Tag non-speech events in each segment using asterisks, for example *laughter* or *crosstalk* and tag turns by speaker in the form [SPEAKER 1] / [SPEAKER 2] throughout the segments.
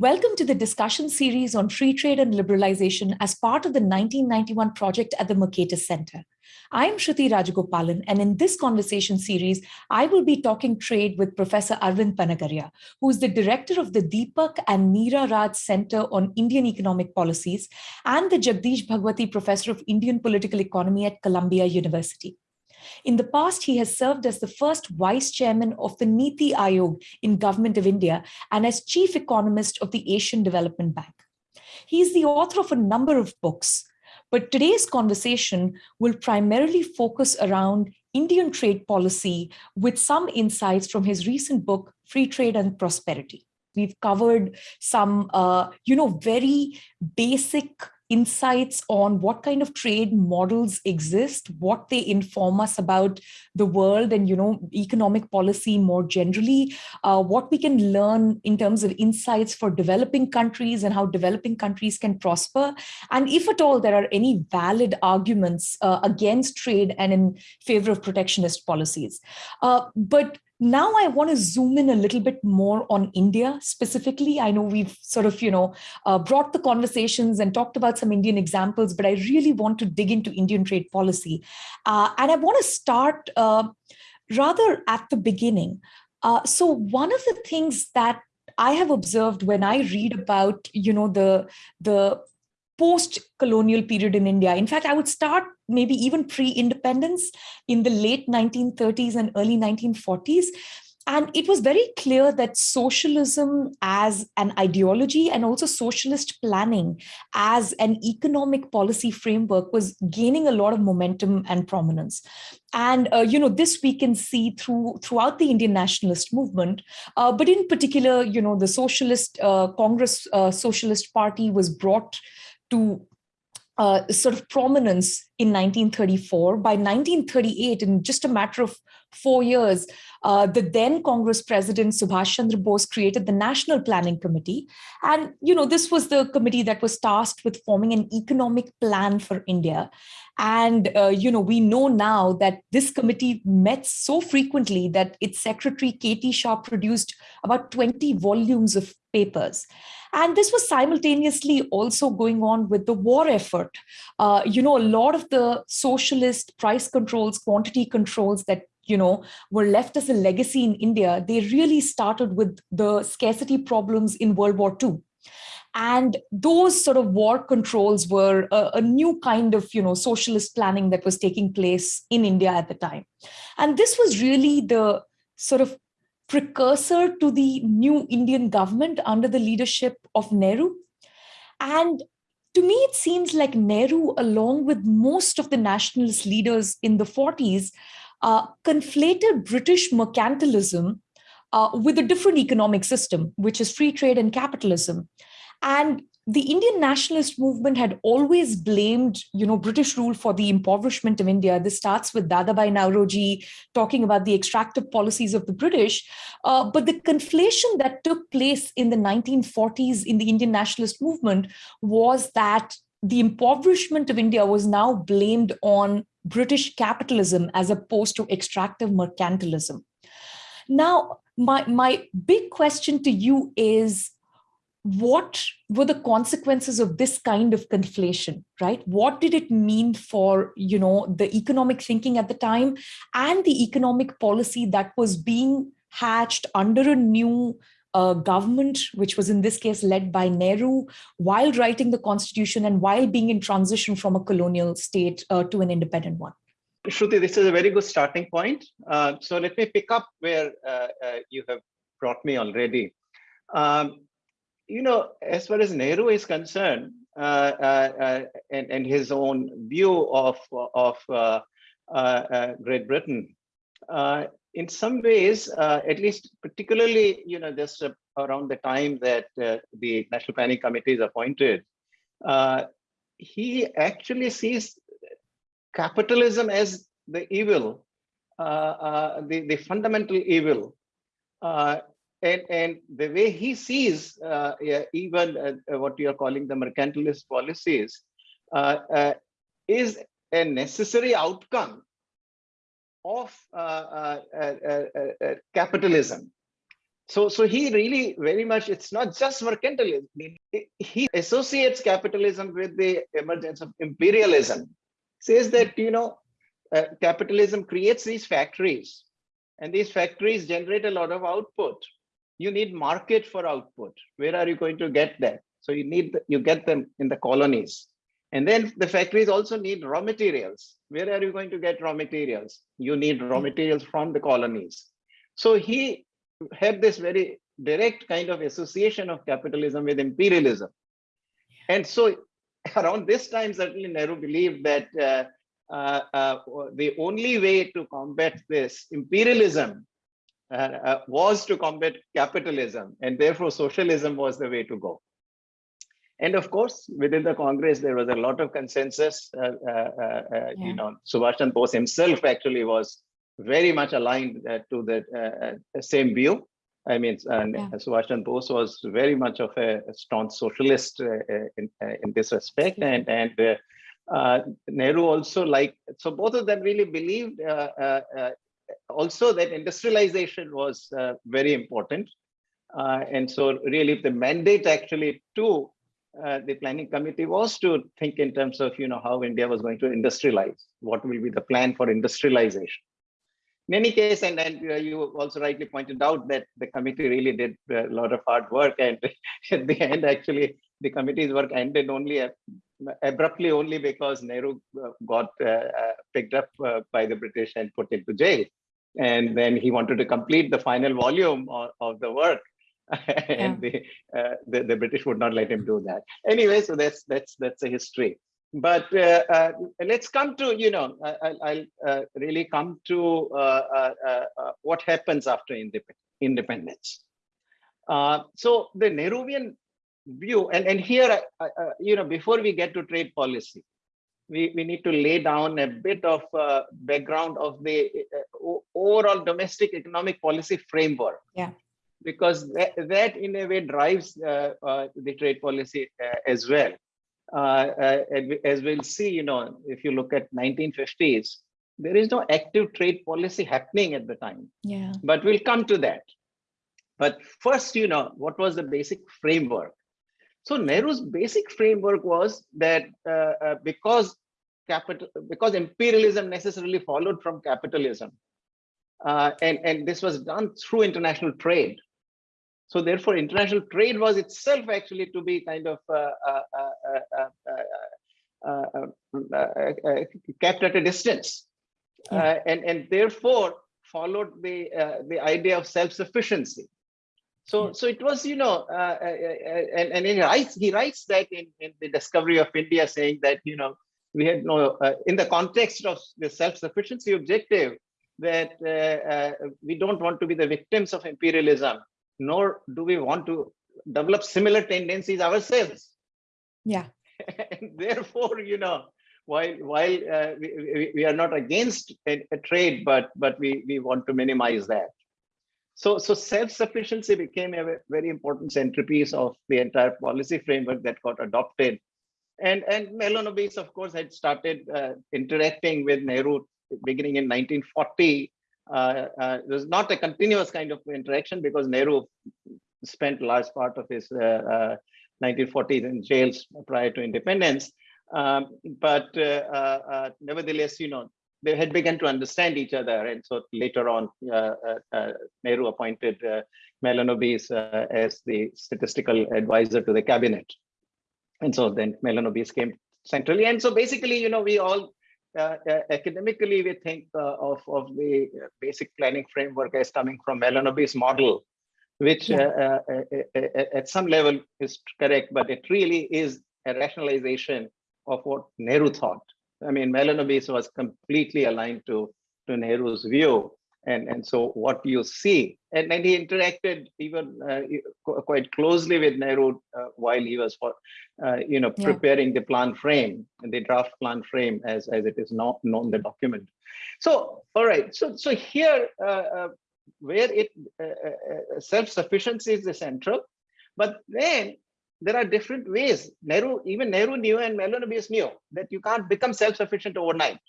[SPEAKER 1] Welcome to the discussion series on free trade and liberalization as part of the 1991 project at the Mercatus Center. I'm Shruti Rajagopalan, and in this conversation series, I will be talking trade with Professor Arvind Panagariya, who is the director of the Deepak and Meera Raj Center on Indian Economic Policies and the Jagdish Bhagwati Professor of Indian Political Economy at Columbia University. In the past, he has served as the first vice chairman of the Niti Aayog in Government of India and as chief economist of the Asian Development Bank. He is the author of a number of books, but today's conversation will primarily focus around Indian trade policy with some insights from his recent book, Free Trade and Prosperity. We've covered some, uh, you know, very basic insights on what kind of trade models exist, what they inform us about the world and you know economic policy more generally, uh, what we can learn in terms of insights for developing countries and how developing countries can prosper, and if at all there are any valid arguments uh, against trade and in favor of protectionist policies. Uh, but now I want to zoom in a little bit more on India specifically. I know we've sort of, you know, uh, brought the conversations and talked about some Indian examples, but I really want to dig into Indian trade policy. Uh, and I want to start uh, rather at the beginning. Uh, so one of the things that I have observed when I read about, you know, the, the post-colonial period in India. In fact, I would start maybe even pre-independence in the late 1930s and early 1940s. And it was very clear that socialism as an ideology and also socialist planning as an economic policy framework was gaining a lot of momentum and prominence. And, uh, you know, this we can see through throughout the Indian nationalist movement, uh, but in particular, you know, the Socialist uh, Congress uh, Socialist Party was brought to uh, sort of prominence in 1934. By 1938, in just a matter of four years, uh, the then Congress President Subhash Chandra Bose created the National Planning Committee. And, you know, this was the committee that was tasked with forming an economic plan for India. And, uh, you know, we know now that this committee met so frequently that its secretary, K.T. Shah, produced about 20 volumes of papers. And this was simultaneously also going on with the war effort. Uh, you know, a lot of the socialist price controls, quantity controls that you know, were left as a legacy in India, they really started with the scarcity problems in World War II. And those sort of war controls were a, a, new kind of, you know, socialist planning that was taking place in India at the time. And this was really the sort of precursor to the new Indian government under the leadership of Nehru. And to me, it seems like Nehru, along with most of the nationalist leaders in the 40s, uh, conflated British mercantilism uh, with a different economic system, which is free trade and capitalism. And the Indian nationalist movement had always blamed, you know, British rule for the impoverishment of India. This starts with Dadabhai Naoroji talking about the extractive policies of the British. Uh, but the conflation that took place in the 1940s in the Indian nationalist movement was that the impoverishment of India was now blamed on British capitalism as opposed to extractive mercantilism. Now, my, my big question to you is, what were the consequences of this kind of conflation right what did it mean for you know the economic thinking at the time and the economic policy that was being hatched under a new uh, government which was in this case led by nehru while writing the constitution and while being in transition from a colonial state uh, to an independent one
[SPEAKER 2] Shruti, this is a very good starting point. Uh, so let me pick up where uh, uh, you have brought me already. Um, you know, as far as Nehru is concerned, uh, and, and his own view of, of Great Britain, in some ways, at least particularly, you know, just around the time that the National Planning Committee is appointed, he actually sees capitalism as the evil, uh, uh, the, the fundamental evil. Uh, and and the way he sees uh, even uh, what you are calling the mercantilist policies uh, is a necessary outcome of uh, uh, uh, capitalism So, so he really very much, it's not just mercantilism. He associates capitalism with the emergence of imperialism, says that, you know, uh, capitalism creates these factories and these factories generate a lot of output. You need market for output. Where are you going to get that? So you need, you get them in the colonies. And then the factories also need raw materials. Where are you going to get raw materials? You need raw materials from the colonies. So he had this very direct kind of association of capitalism with imperialism. And so *laughs* around this time, certainly Nehru believed that uh, uh, uh, the only way to combat this imperialism uh, uh, was to combat capitalism, and therefore socialism was the way to go. And of course, within the Congress, there was a lot of consensus. Uh, yeah. You know, Subhash Chandra Bose himself actually was very much aligned uh, to the uh, same view. I mean, and yeah. Subhash Chandra Bose was very much of a, a staunch socialist uh, in, in this respect, and and uh, Nehru also like so both of them really believed uh, uh, also that industrialization was very important, and so really the mandate actually to the planning committee was to think in terms of you know how India was going to industrialize, what will be the plan for industrialization in any case, and, and uh, you also rightly pointed out that the committee really did a lot of hard work. And *laughs* at the end, actually, the committee's work ended only uh, abruptly only because Nehru uh, got uh, uh, picked up uh, by the British and put into jail. And then he wanted to complete the final volume of the work. *laughs* and yeah. the, the, the British would not let him do that. Anyway, so that's that's that's a history but uh, uh, let's come to you know I, will uh, really come to uh, uh, uh, what happens after independence so the nehruvian view and and here you know before we get to trade policy we, we need to lay down a bit of background of the overall domestic economic policy framework
[SPEAKER 1] yeah
[SPEAKER 2] because that, that in a way drives the trade policy as well uh, uh as we'll see, you know, if you look at 1950s, there is no active trade policy happening at the time.
[SPEAKER 1] Yeah.
[SPEAKER 2] But we'll come to that. But first, you know, what was the basic framework? So Nehru's basic framework was that uh, uh, because capital, because imperialism necessarily followed from capitalism, uh, and and this was done through international trade. So therefore, international trade was itself actually to be kind of kept at a distance, yeah. and and therefore followed the the idea of self-sufficiency. So, so it was, you know, uh, and, and he writes, he writes that in, in the discovery of India, saying that, you know, we had no, uh, in the context of the self-sufficiency objective, that uh, we don't want to be the victims of imperialism nor do we want to develop similar tendencies ourselves.
[SPEAKER 1] Yeah.
[SPEAKER 2] and *laughs* therefore, you know, while while uh, we, we are not against a, a, trade, but but we we want to minimize that. So so self-sufficiency became a very important centerpiece of the entire policy framework that got adopted. And and Mahalanobis, of course, had started uh, interacting with Nehru beginning in 1940 uh, uh, there's not a continuous kind of interaction because Nehru spent large part of his 1940s uh, in jails prior to independence. Um, but nevertheless, you know, they had begun to understand each other. And so later on, uh, uh, Nehru appointed uh, Mahalanobis as the statistical advisor to the cabinet. And so then Mahalanobis came centrally. And so basically, you know, we all uh, uh, Uh, uh, academically, we think uh, of, of the basic planning framework as coming from Mahalanobis model, which yeah. Uh, at some level is correct, but it really is a rationalization of what Nehru thought. I mean, Mahalanobis was completely aligned to, to Nehru's view and and so what you see and, and he interacted even uh, quite closely with Nehru uh, while he was for uh, you know preparing yeah. the plan frame the draft plan frame as as it is not known the document. So all right so so here uh, uh, where it uh, self-sufficiency is the central but then there are different ways. Nehru even Nehru knew and Mahalanobis knew that you can't become self-sufficient overnight.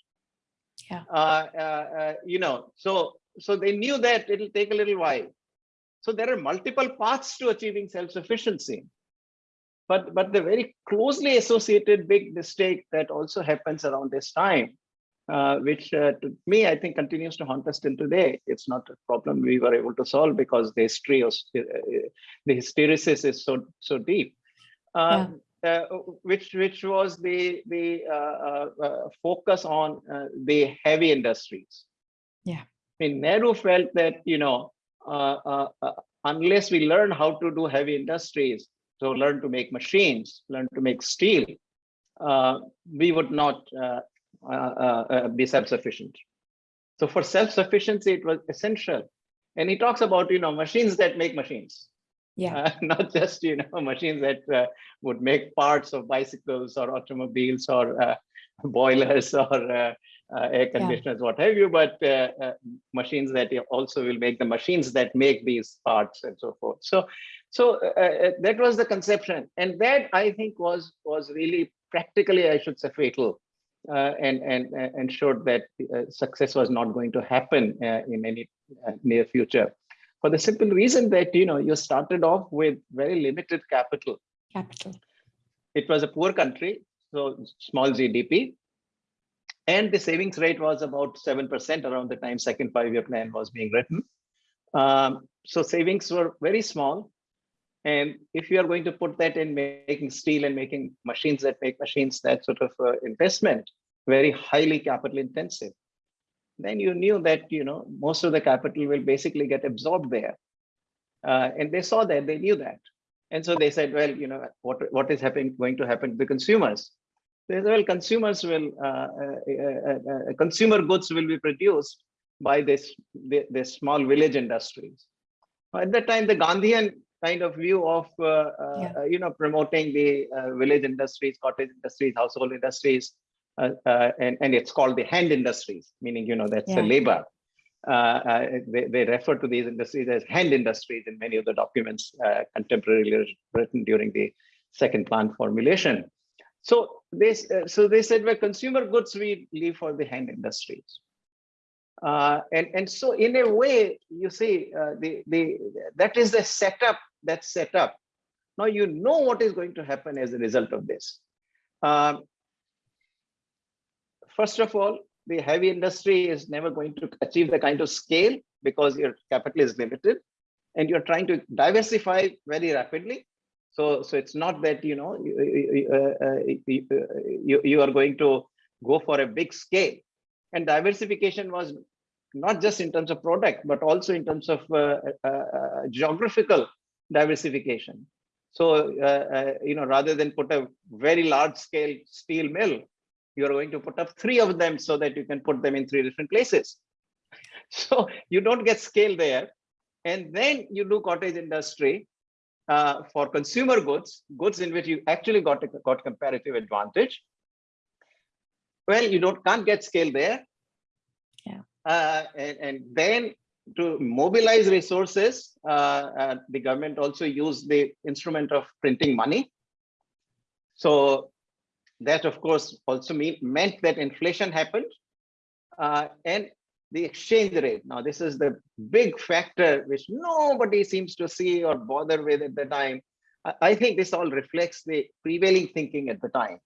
[SPEAKER 1] Yeah.
[SPEAKER 2] Uh, uh, uh, you know so so they knew that it'll take a little while So there are multiple paths to achieving self-sufficiency. But, but the very closely associated big mistake that also happens around this time, uh, which uh, to me, I think continues to haunt us till today. It's not a problem we were able to solve because the history of uh, the hysteresis is so, so deep. Um, yeah. Uh, which which was the the uh, uh, focus on the heavy industries.
[SPEAKER 1] Yeah,
[SPEAKER 2] I mean Nehru felt that you know unless we learn how to do heavy industries, so learn to make machines, learn to make steel, uh, we would not uh, uh, uh be self-sufficient. So for self-sufficiency, it was essential. And he talks about, you know, machines that make machines.
[SPEAKER 1] Yeah.
[SPEAKER 2] Uh, *laughs* not just, you know, machines that uh, would make parts of bicycles or automobiles or boilers or uh, Uh, air conditioners, yeah. what have you, but uh, uh, machines that also will make the machines that make these parts and so forth. So, so uh, uh, that was the conception, and that I think was was really practically, I should say, fatal, and and and showed that success was not going to happen in any near future for the simple reason that you know you started off with very limited capital
[SPEAKER 1] capital
[SPEAKER 2] it was a poor country so small gdp and the savings rate was about 7% around the time second five-year plan was being written. Um, so savings were very small. And if you are going to put that in making steel and making machines that make machines, that sort of uh, investment, very highly capital intensive, then you knew that you know most of the capital will basically get absorbed there. Uh, and they saw that, they knew that. And so they said, well, you know, what, what is happening, going to happen to the consumers? Well, consumers will, uh uh, uh, uh, consumer goods will be produced by this, this small village industries. At that time, the Gandhian kind of view of, uh, yeah. you know, promoting the village industries, cottage industries, household industries, and, and it's called the hand industries, meaning, you know, that's yeah. the labor. Uh, they, they, refer to these industries as hand industries in many of the documents uh, contemporarily written during the second plan formulation. So they, uh, so they said, well, consumer goods we leave for the hand industries. Uh, and, and so in a way, you see, uh, the, the, that is the setup that's set up. Now you know what is going to happen as a result of this. Um, first of all, the heavy industry is never going to achieve the kind of scale because your capital is limited and you're trying to diversify very rapidly so, so it's not that, you know, you, uh, uh, you, you are going to go for a big scale. And diversification was not just in terms of product, but also in terms of uh, uh, uh geographical diversification. So, uh, you know, rather than put a very large scale steel mill, you are going to put up three of them so that you can put them in three different places. *laughs* So you don't get scale there. And then you do cottage industry uh, for consumer goods, goods in which you actually got a, got comparative advantage. Well, you don't can't get scale there.
[SPEAKER 1] Yeah.
[SPEAKER 2] Uh, and, and then to mobilize resources, uh, uh, the government also used the instrument of printing money. So that, of course, also mean, meant that inflation happened. Uh, and the exchange rate. Now, this is the big factor which nobody seems to see or bother with at the time. I think this all reflects the prevailing thinking at the time.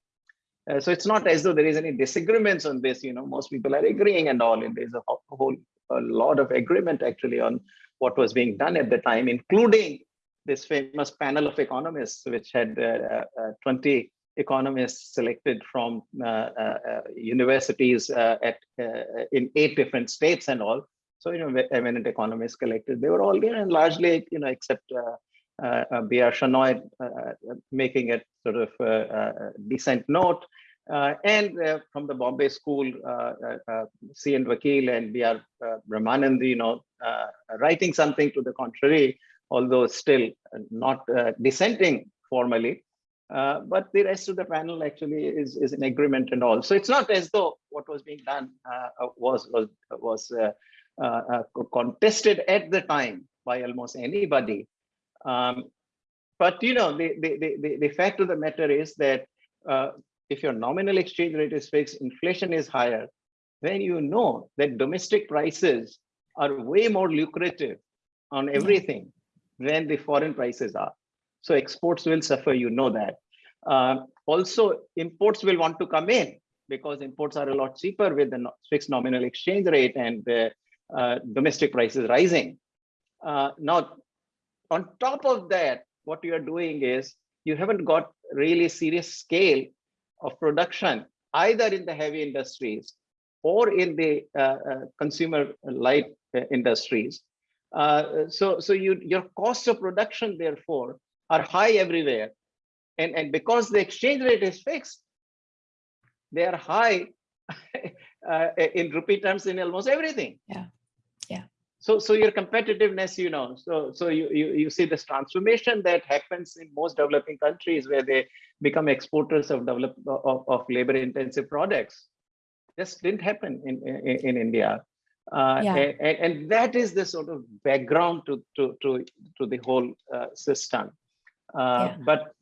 [SPEAKER 2] Uh, so it's not as though there is any disagreements on this, you know, most people are agreeing and all, and there's a whole a lot of agreement actually on what was being done at the time, including this famous panel of economists, which had uh, uh, 20 economists selected from uh, uh, uh universities uh, at uh, in eight different states and all. So, you know, eminent economists collected. They were all there and largely, you know, except uh, uh, uh B.R. Shenoy making a sort of decent note. and from the Bombay School, C. N. Vakil and B.R. Brahmananda, you know, writing something to the contrary, although still not dissenting formally. Uh, but the rest of the panel actually is, is in agreement and all. So it's not as though what was being done uh, uh was was was uh, uh, contested at the time by almost anybody. Um, but you know, the, the, the, the, fact of the matter is that if your nominal exchange rate is fixed, inflation is higher, then you know that domestic prices are way more lucrative on everything than the foreign prices are. So exports will suffer, you know that. Uh, also, imports will want to come in because imports are a lot cheaper with the fixed nominal exchange rate and the uh, domestic prices rising. Uh, now, on top of that, what you are doing is you haven't got really serious scale of production either in the heavy industries or in the uh, uh, consumer light uh, industries. Uh, so, so you, your cost of production, therefore, are high everywhere. And, and because the exchange rate is fixed, they are high *laughs* uh, in rupee terms in almost everything.
[SPEAKER 1] Yeah, yeah.
[SPEAKER 2] So, so your competitiveness, you know, so so you, you you see this transformation that happens in most developing countries where they become exporters of develop of, of labor-intensive products. This didn't happen in in, in India. Uh, yeah. and, and that is the sort of background to to to to the whole uh, system. Uh, yeah. But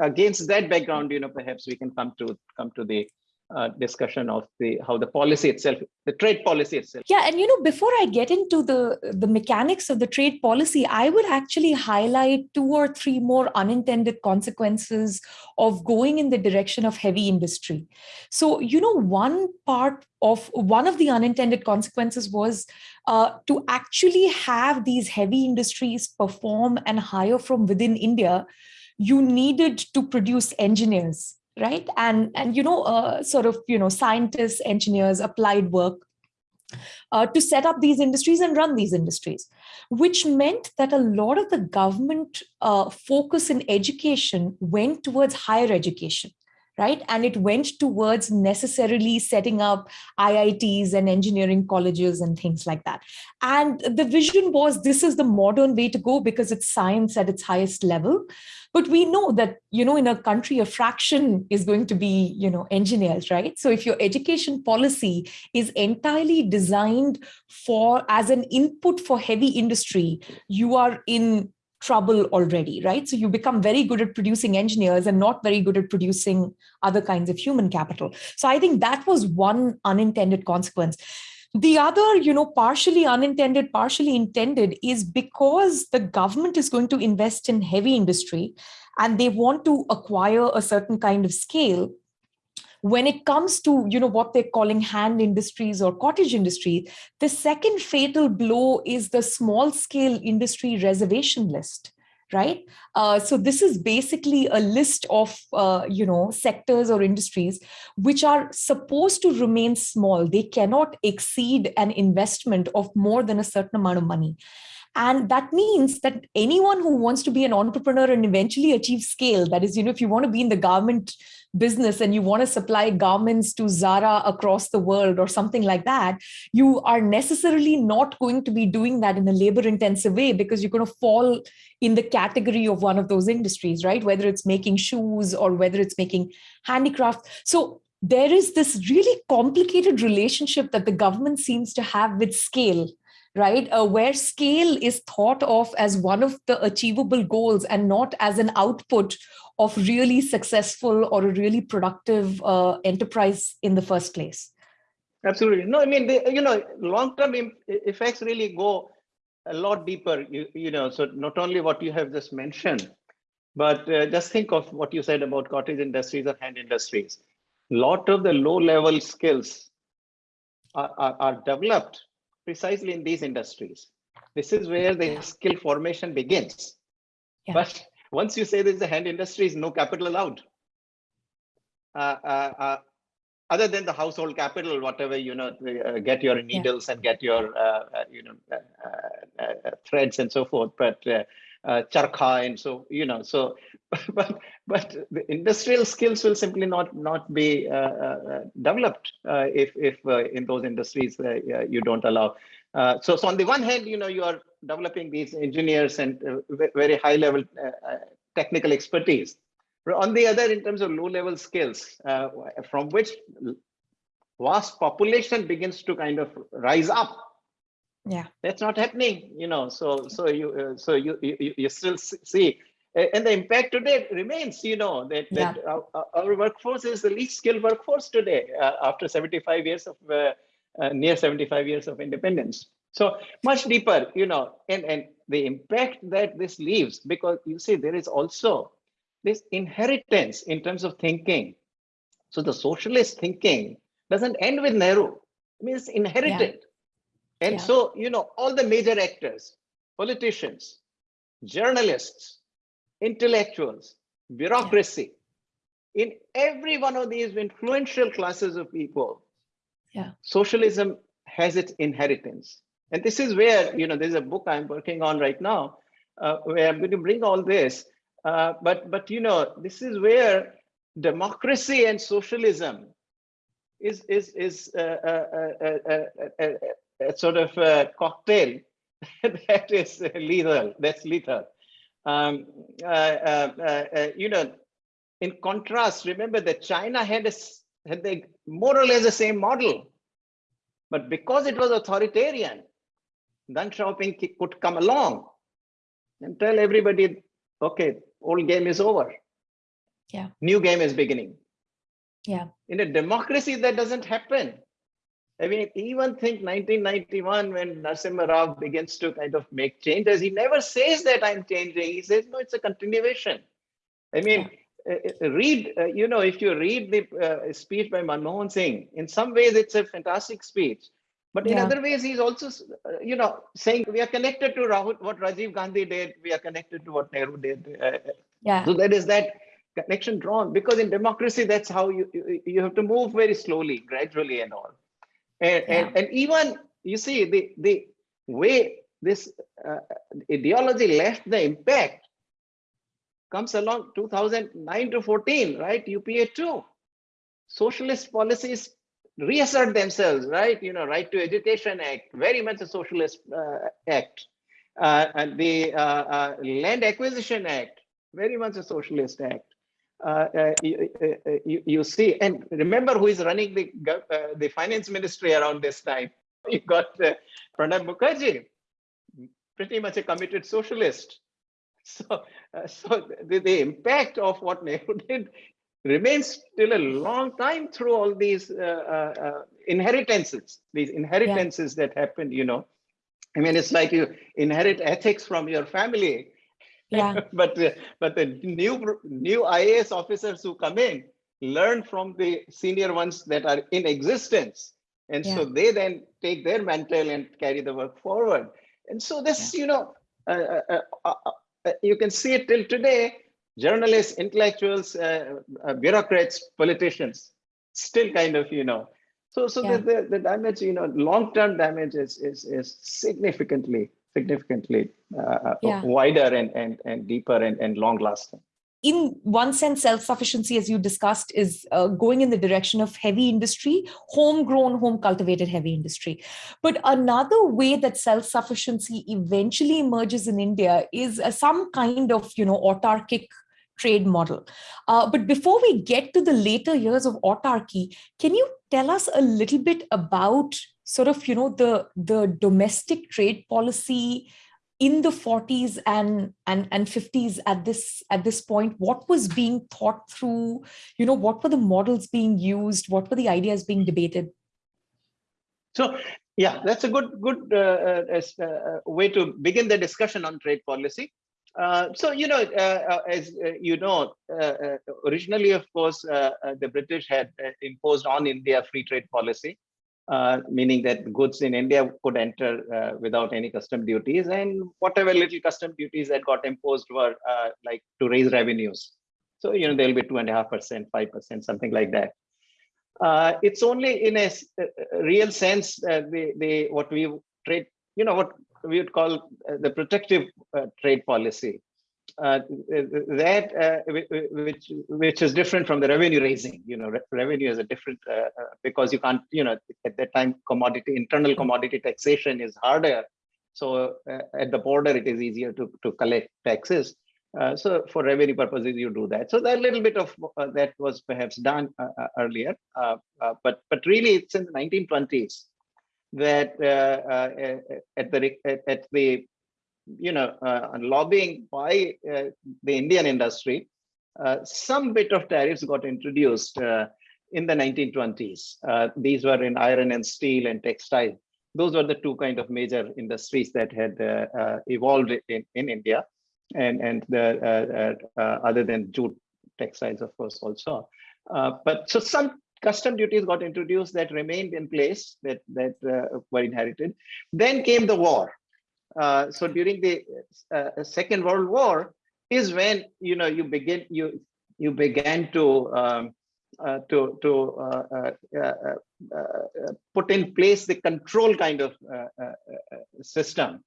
[SPEAKER 2] against that background, you know, perhaps we can come to come to the uh, discussion of the how the policy itself the trade policy itself.
[SPEAKER 1] Yeah and you know before i get into the the mechanics of the trade policy i would actually highlight two or three more unintended consequences of going in the direction of heavy industry. So you know one part of one of the unintended consequences was uh, to actually have these heavy industries perform and hire from within india you needed to produce engineers right? And, and you know, uh, sort of, you know, scientists, engineers, applied work uh, to set up these industries and run these industries, which meant that a lot of the government uh, focus in education went towards higher education right? And it went towards necessarily setting up IITs and engineering colleges and things like that. And the vision was this is the modern way to go because it's science at its highest level. But we know that, you know, in a country, a fraction is going to be, you know, engineers, right? So if your education policy is entirely designed for as an input for heavy industry, you are in trouble already, right? So you become very good at producing engineers and not very good at producing other kinds of human capital. So I think that was one unintended consequence. The other, you know, partially unintended, partially intended is because the government is going to invest in heavy industry and they want to acquire a certain kind of scale when it comes to you know what they're calling hand industries or cottage industry the second fatal blow is the small scale industry reservation list right? Uh, so this is basically a list of uh, you know sectors or industries which are supposed to remain small. They cannot exceed an investment of more than a certain amount of money. And that means that anyone who wants to be an entrepreneur and eventually achieve scale, that is, you know, if you want to be in the garment business and you want to supply garments to Zara across the world or something like that, you are necessarily not going to be doing that in a labor intensive way because you're going to fall in the category of one of those industries, right? Whether it's making shoes or whether it's making handicraft. So there is this really complicated relationship that the government seems to have with scale right? Uh, where scale is thought of as one of the achievable goals and not as an output of really successful or a really productive uh, enterprise in the first place.
[SPEAKER 2] Absolutely. No, I mean, you know, long-term effects really go a lot deeper, you, you know, so not only what you have just mentioned, but uh, just think of what you said about cottage industries or hand industries. A lot of the low-level skills are, are, are developed precisely in these industries. This is where the skill formation begins. Yeah. But once you say there's a hand industries, no capital allowed. Uh, uh, uh, other than the household capital, whatever, you know, uh, get your needles yeah. and get your, uh, uh, you know, threads and so forth. But uh, charkha and so you know so *laughs* but but the industrial skills will simply not not be uh, uh, developed uh, if if uh, in those industries uh, you don't allow so so on the one hand you know you are developing these engineers and very high level technical expertise. But on the other in terms of low level skills from which vast population begins to kind of rise up.
[SPEAKER 1] Yeah.
[SPEAKER 2] That's not happening you know so so you uh, so you, you you still see. And the impact today remains you know that, yeah. that our, our, workforce is the least skilled workforce today uh, after 75 years of uh, uh near 75 years of independence So much deeper, you know, and, and the impact that this leaves, because you see, there is also this inheritance in terms of thinking. So the socialist thinking doesn't end with Nehru. I mean, it's inherited. Yeah. And yeah. so, you know, all the major actors, politicians, journalists, intellectuals, bureaucracy, yeah. in every one of these influential classes of people,
[SPEAKER 1] yeah.
[SPEAKER 2] socialism has its inheritance. And this is where, you know, there's a book I'm working on right now, uh, where I'm going to bring all this. Uh, but, but, you know, this is where democracy and socialism is, is, is a, a, a, a sort of a cocktail that is lethal, that's lethal. Um, uh, uh, uh, you know, in contrast, remember that China had a, had the more or less the same model, but because it was authoritarian, Deng Xiaoping could come along and tell everybody, okay, old game is over.
[SPEAKER 1] Yeah.
[SPEAKER 2] New game is beginning.
[SPEAKER 1] Yeah.
[SPEAKER 2] In a democracy, that doesn't happen. I mean, even think 1991 when Narasimha Rao begins to kind of make changes, he never says that I'm changing. He says, no, it's a continuation. I mean, yeah. uh, uh read, uh, you know, if you read the uh, speech by Manmohan Singh, in some ways it's a fantastic speech. But in yeah. other ways, he's also, uh, you know, saying we are connected to Rahul, what Rajiv Gandhi did. We are connected to what Nehru did. Uh,
[SPEAKER 1] yeah.
[SPEAKER 2] So there is that connection drawn because in democracy, that's how you, you, you have to move very slowly, gradually and all. And, yeah. and, and even, you see, the, the way this uh, ideology left the impact comes along 2009 to 14, right? UPA 2. Socialist policies reassert themselves, right? You know, Right to Education Act, very much a socialist uh, act. Uh, and the uh, uh Land Acquisition Act, very much a socialist act. Uh, uh, you, you, you, see, and remember who is running the the finance ministry around this time. *laughs* You got Pranab Mukherjee, pretty much a committed socialist. *laughs* So, so the, the impact of what Nehru *laughs* did remains still a long time through all these uh, uh, uh inheritances, these inheritances yeah. that happen, you know. I mean, it's like you inherit ethics from your family.
[SPEAKER 1] Yeah. *laughs*
[SPEAKER 2] but uh, but the new new IAS officers who come in learn from the senior ones that are in existence, and yeah. so they then take their mantle and carry the work forward. And so this, yeah. you know, uh, uh, you can see it till today journalists, intellectuals, uh, uh, bureaucrats, politicians, still kind of, you know, so so yeah. the, the, the, damage, you know, long-term damage is, is, is significantly, significantly uh, uh yeah. wider and, and, and deeper and, and long-lasting
[SPEAKER 1] in one sense, self-sufficiency, as you discussed, is uh, going in the direction of heavy industry, homegrown, home-cultivated heavy industry. But another way that self-sufficiency eventually emerges in India is uh, some kind of, you know, autarkic trade model. Uh, but before we get to the later years of autarky, can you tell us a little bit about sort of, you know, the, the domestic trade policy in the 40s and, and, and 50s at this, at this point, what was being thought through, you know, what were the models being used? What were the ideas being debated?
[SPEAKER 2] So yeah, that's a good good uh, uh, uh, way to begin the discussion on trade policy. Uh, so, you know, uh, uh as uh, you know, uh, uh originally, of course, uh, uh, the British had imposed on India free trade policy, meaning that goods in India could enter without any custom duties and whatever little custom duties that got imposed were like to raise revenues. So, you know, there'll be two and a half percent, five percent, something like that. It's only in a, real sense the the what we trade you know what we would call uh, the protective uh, trade policy. Uh, that which which is different from the revenue raising you know re revenue is a different because you can't you know at that time commodity internal commodity taxation is harder so at the border it is easier to to collect taxes uh, so for revenue purposes, you do that. So that little bit of uh, that was perhaps done uh, earlier, but but really it's in the 1920s that uh, uh, at the at the you know uh, lobbying by the Indian industry, some bit of tariffs got introduced in the 1920s. these were in iron and steel and textile. those were the two kind of major industries that had uh, uh, evolved in, in India. And, and the, uh, other than jute textiles, of course, also. but so some custom duties got introduced that remained in place that, that uh, were inherited. Then came the war. Uh, so during the uh, Second World War is when, you know, you begin, you, you began to um, uh, to to uh, uh, put in place the control kind of system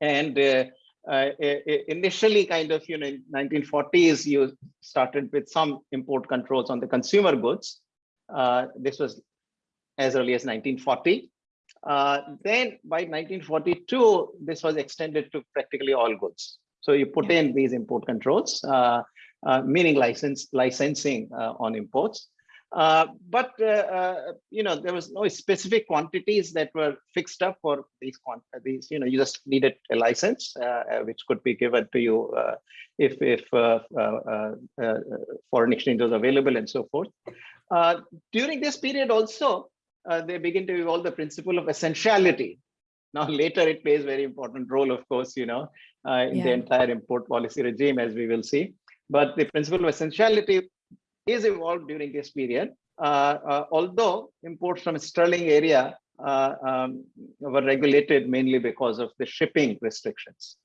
[SPEAKER 2] and initially kind of you know in 1940s you started with some import controls on the consumer goods this was as early as 1940 uh, then by 1942 this was extended to practically all goods so you put in these import controls uh, uh, meaning license licensing uh, on imports. Uh, but you know there was no specific quantities that were fixed up for these these you know you just needed a license which could be given to you if if foreign exchange was available and so forth. During this period also they begin to evolve the principle of essentiality now *laughs* later it plays very important role of course you know uh, in yeah. the entire import policy regime as we will see but the principle of essentiality is evolved during this period. Uh, uh, although imports from Sterling area uh, um, were regulated mainly because of the shipping restrictions,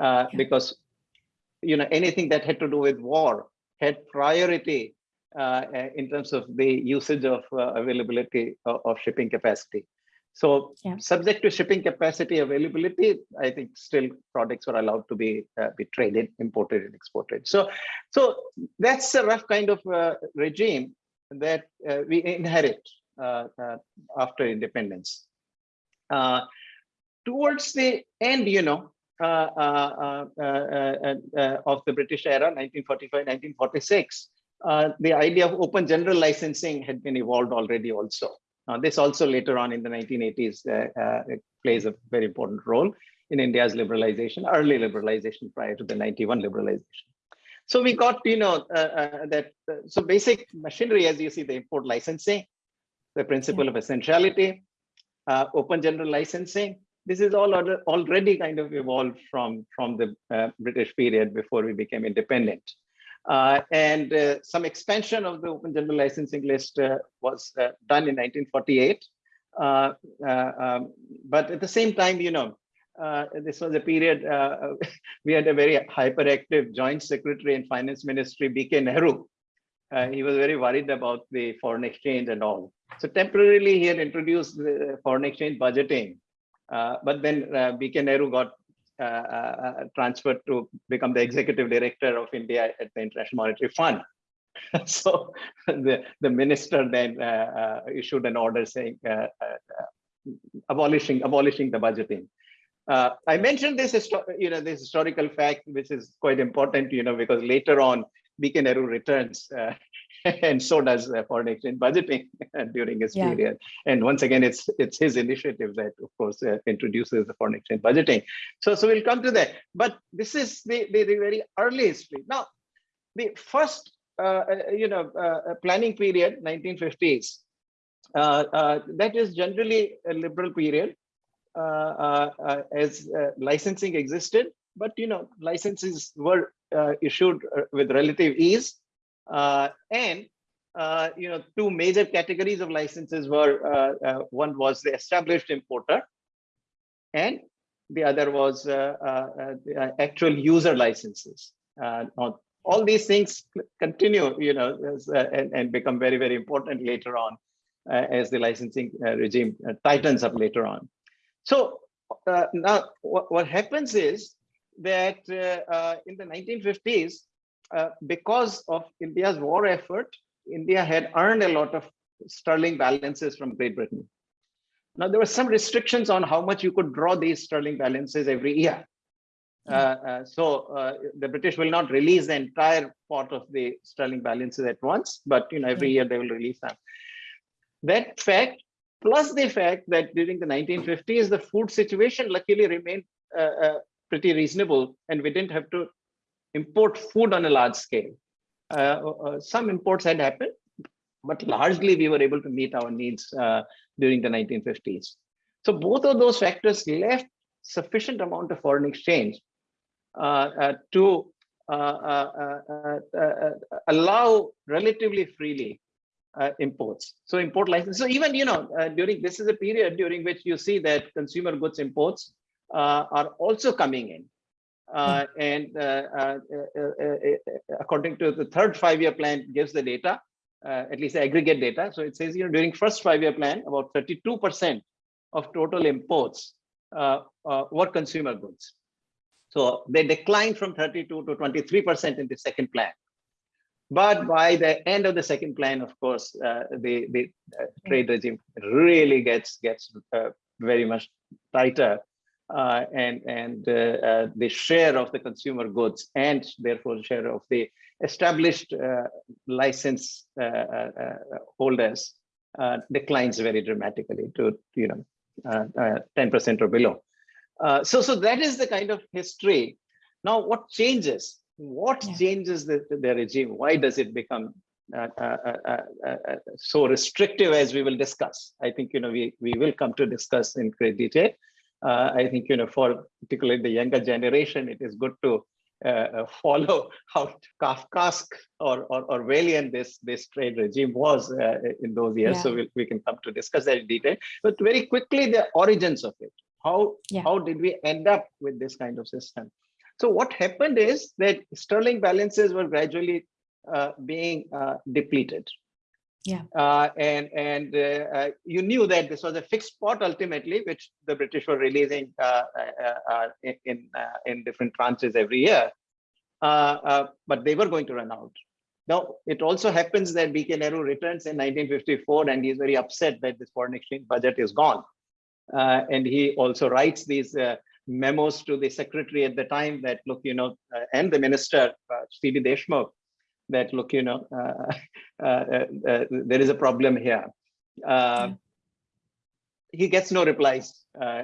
[SPEAKER 2] uh, yeah. because you know anything that had to do with war had priority uh, in terms of the usage of uh, availability of, shipping capacity. So yeah. subject to shipping capacity availability, I think still products were allowed to be uh, be traded, imported and exported. So, so that's a rough kind of uh, regime that uh, we inherit uh, uh, after independence. Uh, towards the end, you know, of the British era, 1945, 1946, the idea of open general licensing had been evolved already also. Uh, this also later on in the 1980s uh, uh, plays a very important role in India's liberalization, early liberalization prior to the 91 liberalization. So we got, you know, uh, uh, that, uh, so basic machinery, as you see, the import licensing, the principle yeah. of essentiality, open general licensing, this is all already kind of evolved from, from the British period before we became independent. Uh, and uh, some expansion of the open general licensing list uh, was uh, done in 1948. Uh, uh, um, but at the same time, you know, this was a period *laughs* we had a very hyperactive joint secretary in finance ministry, BK Nehru. he was very worried about the foreign exchange and all. So temporarily he had introduced the foreign exchange budgeting. but then BK Nehru got uh, uh, Uh, uh, uh, transferred to become the hmm. executive director of India at the International Monetary Fund. *laughs* so the, the minister then uh, issued an order saying abolishing abolishing the budgeting. Uh, I mentioned this, you know, this historical fact, which is quite important, you know, because later on, Nehru returns uh, *laughs* and so does uh, foreign exchange budgeting *laughs* during his yeah. period. And once again, it's it's his initiative that, of course, uh, introduces the foreign exchange budgeting. So, so we'll come to that. But this is the, the, the very early history. Now, the first, uh, uh you know, uh, planning period, 1950s, uh, that is generally a liberal period as licensing existed. But, you know, licenses were issued with relative ease uh, Uh, and uh, you know, two major categories of licenses were uh, uh, one was the established importer, and the other was uh, uh, uh the uh, actual user licenses. all these things continue, you know, as, and, and, become very, very important later on as the licensing regime tightens up later on. So now what, what happens is that in the 1950s, uh, because of India's war effort, India had earned a lot of sterling balances from Great Britain. Now, there were some restrictions on how much you could draw these sterling balances every year. Uh, uh, so uh, the British will not release the entire pot of the sterling balances at once, but you know every year they will release them. That fact, plus the fact that during the 1950s, the food situation luckily remained uh, uh, pretty reasonable, and we didn't have to import food on a large scale. Uh, uh, some imports had happened, but largely we were able to meet our needs uh, during the 1950s. So both of those factors left sufficient amount of foreign exchange uh, uh, to uh, allow relatively freely imports. So import license. So even you know during this is a period during which you see that consumer goods imports are also coming in. Uh, and uh, uh, according to the third five-year plan gives the data, at least aggregate data. So it says, you know, during first five-year plan, about 32% of total imports were consumer goods. So they declined from 32 to 23% in the second plan. But by the end of the second plan, of course, uh, the, the uh, trade regime really gets gets uh, very much tighter uh, and and uh, uh, the share of the consumer goods and therefore share of the established license holders declines very dramatically to you know 10% or below. so so that is the kind of history. Now what changes? What yeah. changes the, the regime? Why does it become uh, uh, uh, so restrictive as we will discuss. I think you know we we will come to discuss in great detail uh, I think, you know, for particularly the younger generation, it is good to uh, uh follow *laughs* how Kafkaesque or, or Orwellian this, this trade regime was uh, in those years. Yeah. So we, we can come to discuss that in detail. But very quickly, the origins of it. How, yeah. how did we end up with this kind of system? So what happened is that sterling balances were gradually uh, being uh, depleted
[SPEAKER 1] yeah.
[SPEAKER 2] Uh, and and uh, uh, you knew that this was a fixed pot ultimately, which the British were releasing uh, uh, uh, in in different tranches every year. but they were going to run out. Now, it also happens that BK Nehru returns in 1954 and he's very upset that this foreign exchange budget is gone. and he also writes these memos to the secretary at the time that, look, you know, and the minister, uh, C.D. Deshmukh, that look, you know, uh, uh, uh, uh, there is a problem here. Uh, yeah. He gets no replies. Uh,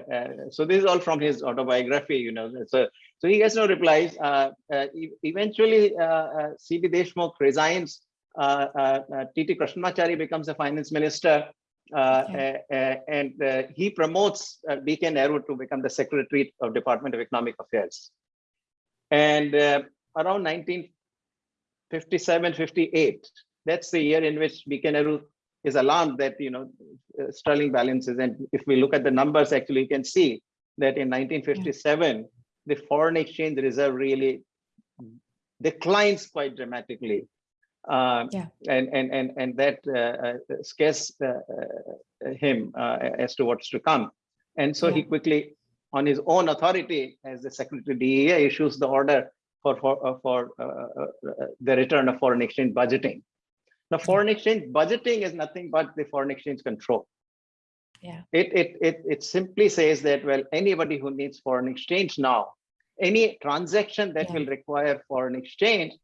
[SPEAKER 2] so this is all from his autobiography, you know. So so he gets no replies. eventually, C.D. Deshmukh resigns. T.T. Krishnamachari becomes the finance minister. Uh, okay. uh, and uh, he promotes B.K. Nehru to become the secretary of Department of Economic Affairs. And around 19 57, 58. That's the year in which BK Nehru is alarmed that, you know, uh, sterling balances. And if we look at the numbers, actually, you can see that in 1957, yeah. the foreign exchange reserve really declines quite dramatically. Uh, yeah. and, and, and, and that uh, uh scares uh, uh, him as to what's to come. And so yeah. he quickly, on his own authority, as the Secretary DEA, issues the order for, for, uh, for uh, uh, the return of foreign exchange budgeting. Now, foreign exchange budgeting is nothing but the foreign exchange control.
[SPEAKER 1] Yeah.
[SPEAKER 2] It, it, it, it simply says that, well, anybody who needs foreign exchange now, any transaction that yeah. will require foreign exchange,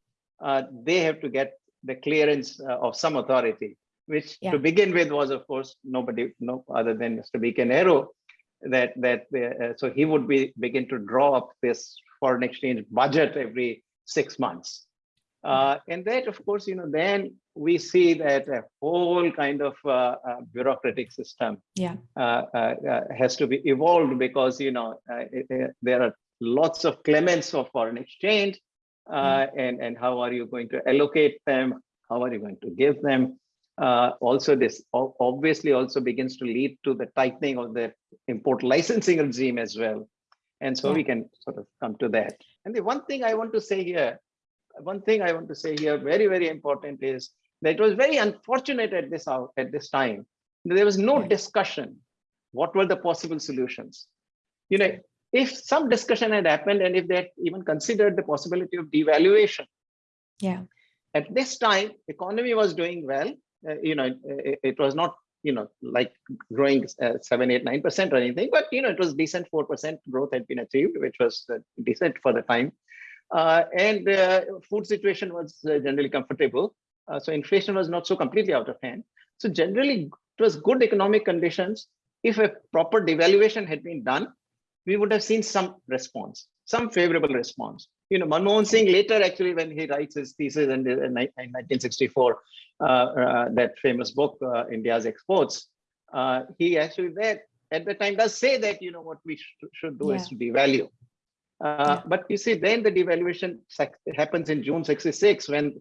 [SPEAKER 2] uh, they have to get the clearance uh, of some authority, which yeah. to begin with was, of course, nobody, no other than Mr. B.K. Nehru, that that uh, so he would be begin to draw up this foreign exchange budget every six months. Uh, and that, of course, you know, then we see that a whole kind of uh, uh, bureaucratic system
[SPEAKER 1] yeah.
[SPEAKER 2] Uh, uh, uh, has to be evolved because, you know, it, it, there are lots of clements of foreign exchange mm. and, and how are you going to allocate them? How are you going to give them? also, this obviously also begins to lead to the tightening of the import licensing regime as well. And so yeah. we can sort of come to that. And the one thing I want to say here, one thing I want to say here, very, very important is that it was very unfortunate at this hour, at this time. There was no discussion. What were the possible solutions? You know, if some discussion had happened and if they had even considered the possibility of devaluation.
[SPEAKER 1] Yeah.
[SPEAKER 2] At this time, economy was doing well. Uh, you know, it, it was not you know, like growing uh, seven, eight, nine percent or anything, but you know, it was decent. Four percent growth had been achieved, which was uh, decent for the time, uh, and uh, food situation was uh, generally comfortable. Uh, so inflation was not so completely out of hand. So generally, it was good economic conditions. If a proper devaluation had been done, we would have seen some response, some favorable response you know, Manmohan Singh later actually when he writes his thesis in, in 1964, uh, uh, that famous book, uh, India's Exports, uh, he actually there at the time does say that, you know, what we sh should do yeah. is to devalue. Uh, yeah. But you see, then the devaluation happens in June 66 when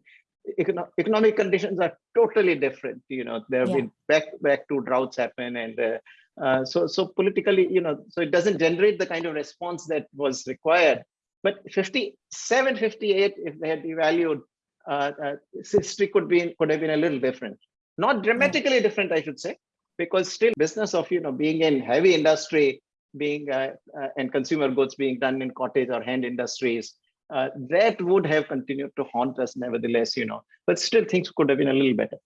[SPEAKER 2] econo economic conditions are totally different. You know, there have yeah. been back back to droughts happen, and uh, uh, so so politically, you know, so it doesn't generate the kind of response that was required. But 57, 58, if they had devalued, uh, uh, history could be could have been a little different. Not dramatically different, I should say, because still business of you know being in heavy industry, being uh, uh, and consumer goods being done in cottage or hand industries, uh, that would have continued to haunt us nevertheless, you know, but still things could have been a little better.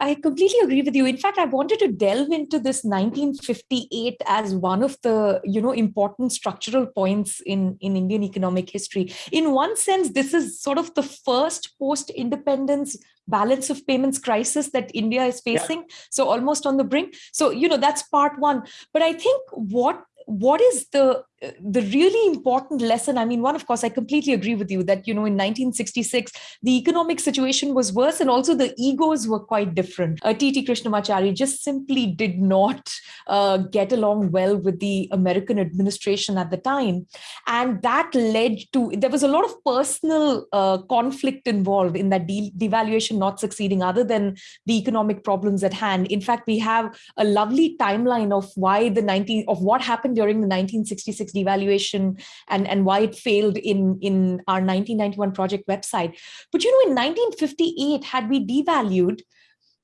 [SPEAKER 1] I completely agree with you. In fact, I wanted to delve into this 1958 as one of the, you know, important structural points in, in Indian economic history. In one sense, this is sort of the first post-independence balance of payments crisis that India is facing. Yeah. So almost on the brink. So, you know, that's part one. But I think what what is the the really important lesson i mean one of course i completely agree with you that you know in 1966 the economic situation was worse and also the egos were quite different. Uh, tt krishnamachari just simply did not uh, get along well with the american administration at the time. And that led to there was a lot of personal uh, conflict involved in that de devaluation not succeeding other than the economic problems at hand. In fact we have a lovely timeline of why the 19 of what happened during the 1966 devaluation and, and why it failed in, in our 1991 project website. But you know, in 1958, had we devalued,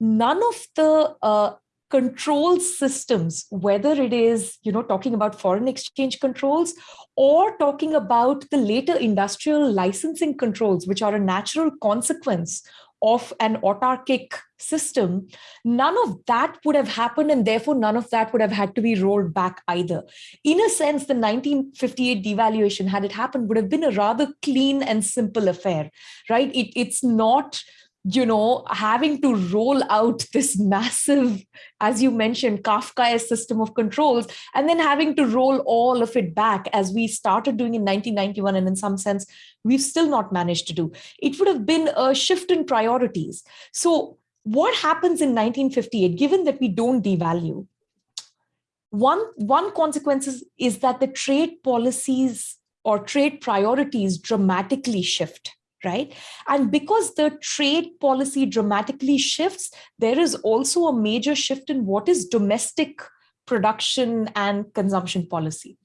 [SPEAKER 1] none of the uh, control systems, whether it is, you know, talking about foreign exchange controls or talking about the later industrial licensing controls, which are a natural consequence of an autarkic system, none of that would have happened and therefore none of that would have had to be rolled back either. In a sense, the 1958 devaluation, had it happened, would have been a rather clean and simple affair, right? It, it's not you know, having to roll out this massive, as you mentioned, Kafkaesque system of controls, and then having to roll all of it back as we started doing in 1991, and in some sense, we've still not managed to do. It would have been a shift in priorities. So what happens in 1958, given that we don't devalue, one, one consequence is, is that the trade policies or trade priorities dramatically shift right? And because the trade policy dramatically shifts, there is also a major shift in what is domestic production and consumption policy.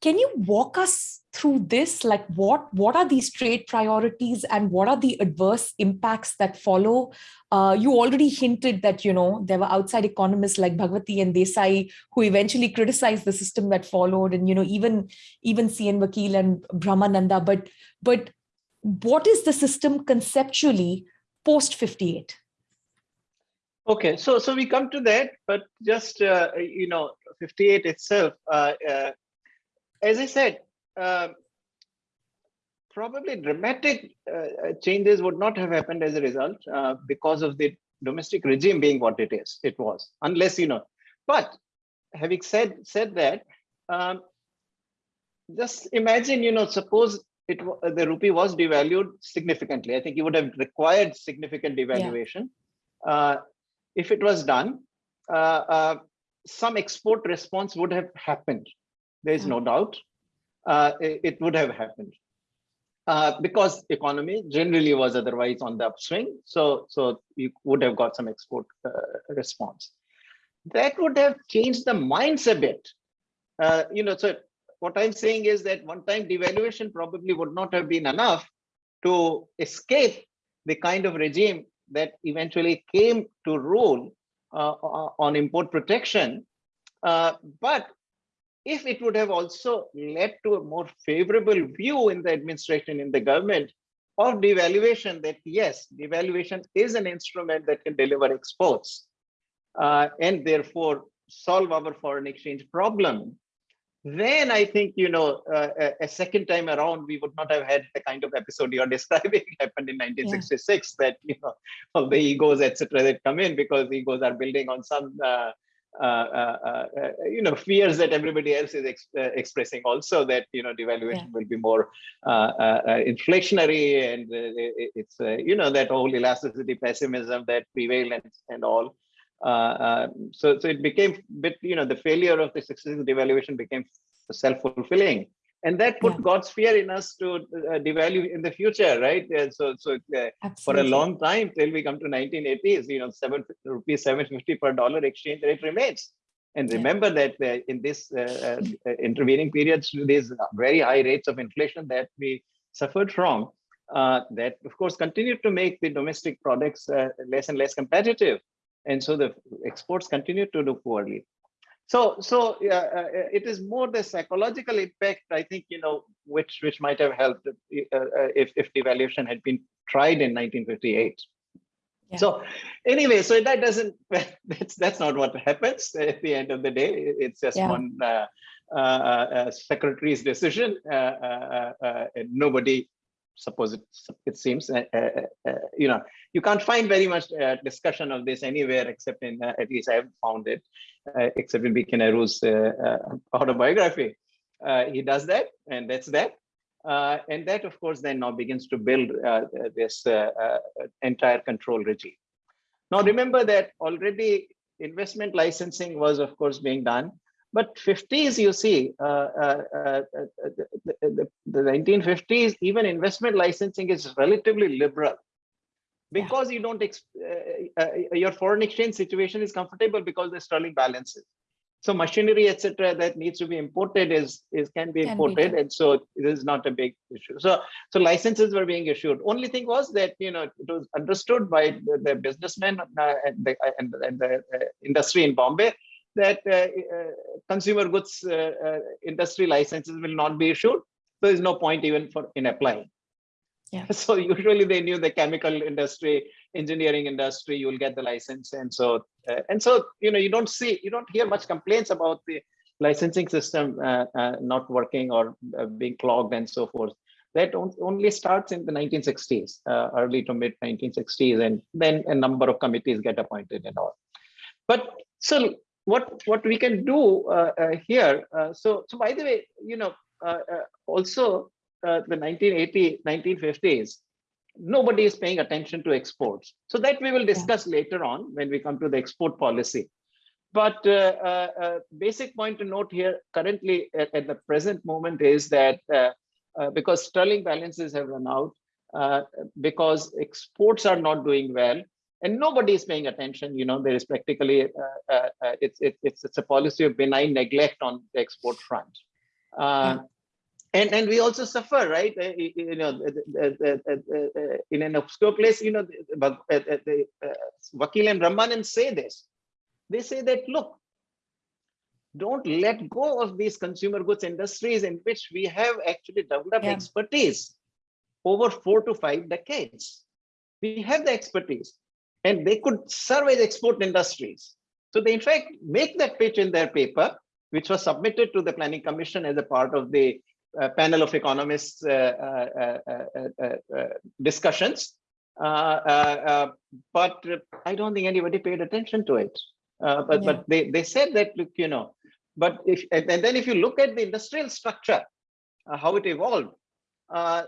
[SPEAKER 1] Can you walk us through this? Like what, what are these trade priorities and what are the adverse impacts that follow? Uh, you already hinted that, you know, there were outside economists like Bhagwati and Desai who eventually criticized the system that followed and, you know, even, even C.N. Vakil and Brahmananda, but, but what is the system conceptually post 58?
[SPEAKER 2] Okay, so so we come to that, but just uh, you know, 58 itself, uh, uh, as I said, um, probably dramatic uh, changes would not have happened as a result uh, because of the domestic regime being what it is. It was, unless you know. But having said said that, um, just imagine, you know, suppose it the rupee was devalued significantly. I think it would have required significant devaluation. Yeah. Uh, if it was done, uh, uh, some export response would have happened. There is no doubt. Uh, it, it, would have happened. Uh, because economy generally was otherwise on the upswing. So, so you would have got some export uh, response. That would have changed the minds a bit. you know, so what I'm saying is that one-time devaluation probably would not have been enough to escape the kind of regime that eventually came to rule uh, on import protection. Uh, but if it would have also led to a more favorable view in the administration, in the government of devaluation, that yes, devaluation is an instrument that can deliver exports uh, and therefore solve our foreign exchange problem, then I think, you know, uh, a, a, second time around, we would not have had the kind of episode you're *laughs* describing *laughs* happened in 1966 yeah. that, you know, *laughs* all the egos, etc., that come in because egos are building on some, uh, uh, uh, uh you know, fears that everybody else is ex uh, expressing also that, you know, devaluation yeah. will be more inflationary and it's, you know, that whole elasticity pessimism that prevail and, and all. So, so it became bit, you know, the failure of the successive devaluation became self-fulfilling. And that put
[SPEAKER 1] Yeah.
[SPEAKER 2] God's fear in us to uh, devalue in the future, right? Uh, so, so uh, for a long time till we come to 1980s, you know, seven rupees 750 per dollar exchange rate remains. And
[SPEAKER 1] Yeah.
[SPEAKER 2] remember that uh, in this uh, uh, intervening periods, these very high rates of inflation that we suffered from, uh, that of course continued to make the domestic products uh, less and less competitive. And so the exports continued to do poorly. So, so uh, uh, it is more the psychological impact, I think, you know, which which might have helped uh, uh, if if devaluation had been tried in 1958.
[SPEAKER 1] Yeah.
[SPEAKER 2] So, anyway, so that doesn't *laughs* that's that's not what happens at the end of the day. It's just
[SPEAKER 1] Yeah.
[SPEAKER 2] one uh, uh, uh, secretary's decision. Uh, uh, uh, and nobody suppose it it seems uh, uh, uh, you know you can't find very much uh, discussion of this anywhere except in uh, at least i haven't found it except in uh, autobiography. He does that and that's that. And that of course then now begins to build this entire control regime. Now remember that already investment licensing was of course being done but 50s, you see, uh, uh, uh, the, the, the 1950s, even investment licensing is relatively liberal because you don't, uh, your foreign exchange situation is comfortable because the sterling balances. So machinery, etc., that needs to be imported is, is can be
[SPEAKER 1] Can
[SPEAKER 2] imported,
[SPEAKER 1] done.
[SPEAKER 2] and so it is not a big issue. So so licenses were being issued. Only thing was that you know it was understood by the, the businessmen uh, and the, and, and the uh, industry in Bombay that uh, uh, consumer goods uh, uh, industry licenses will not be issued. So There is no point even for in applying.
[SPEAKER 1] Yeah. *laughs*
[SPEAKER 2] So usually they knew the chemical industry, engineering industry, you will get the license, and so uh, and so you know you don't see you don't hear much complaints about the licensing system uh, uh, not working or being clogged and so forth. That on- only starts in the 1960s, uh, early to mid 1960s, and then a number of committees get appointed and all. But so what what we can do uh, uh, here? Uh, so so by the way, you know, also uh, the 1980 1950s, nobody is paying attention to exports. So that we will discuss later on when we come to the export policy. But uh, uh, basic point to note here currently at, at the present moment is that uh, uh, because sterling balances have run out, uh, because exports are not doing well, and nobody is paying attention. You know, there is practically uh, uh, uh, it's it, it's it's a policy of benign neglect on the export front. Uh, and and we also suffer right Uh, you know in an obscure place you know the, but, the Vakil and Brahmananda say this they say that look don't let go of these consumer goods industries in which we have actually developed
[SPEAKER 1] Yeah.
[SPEAKER 2] expertise over four to five decades we have the expertise and they could serve as export industries so they in fact make that pitch in their paper which was submitted to the planning commission as a part of the uh, panel of economists uh, uh, uh, uh, uh, discussions. But I don't think anybody paid attention to it. But
[SPEAKER 1] Yeah.
[SPEAKER 2] but they, they said that, look, you know, but if and then if you look at the industrial structure, how it evolved, uh,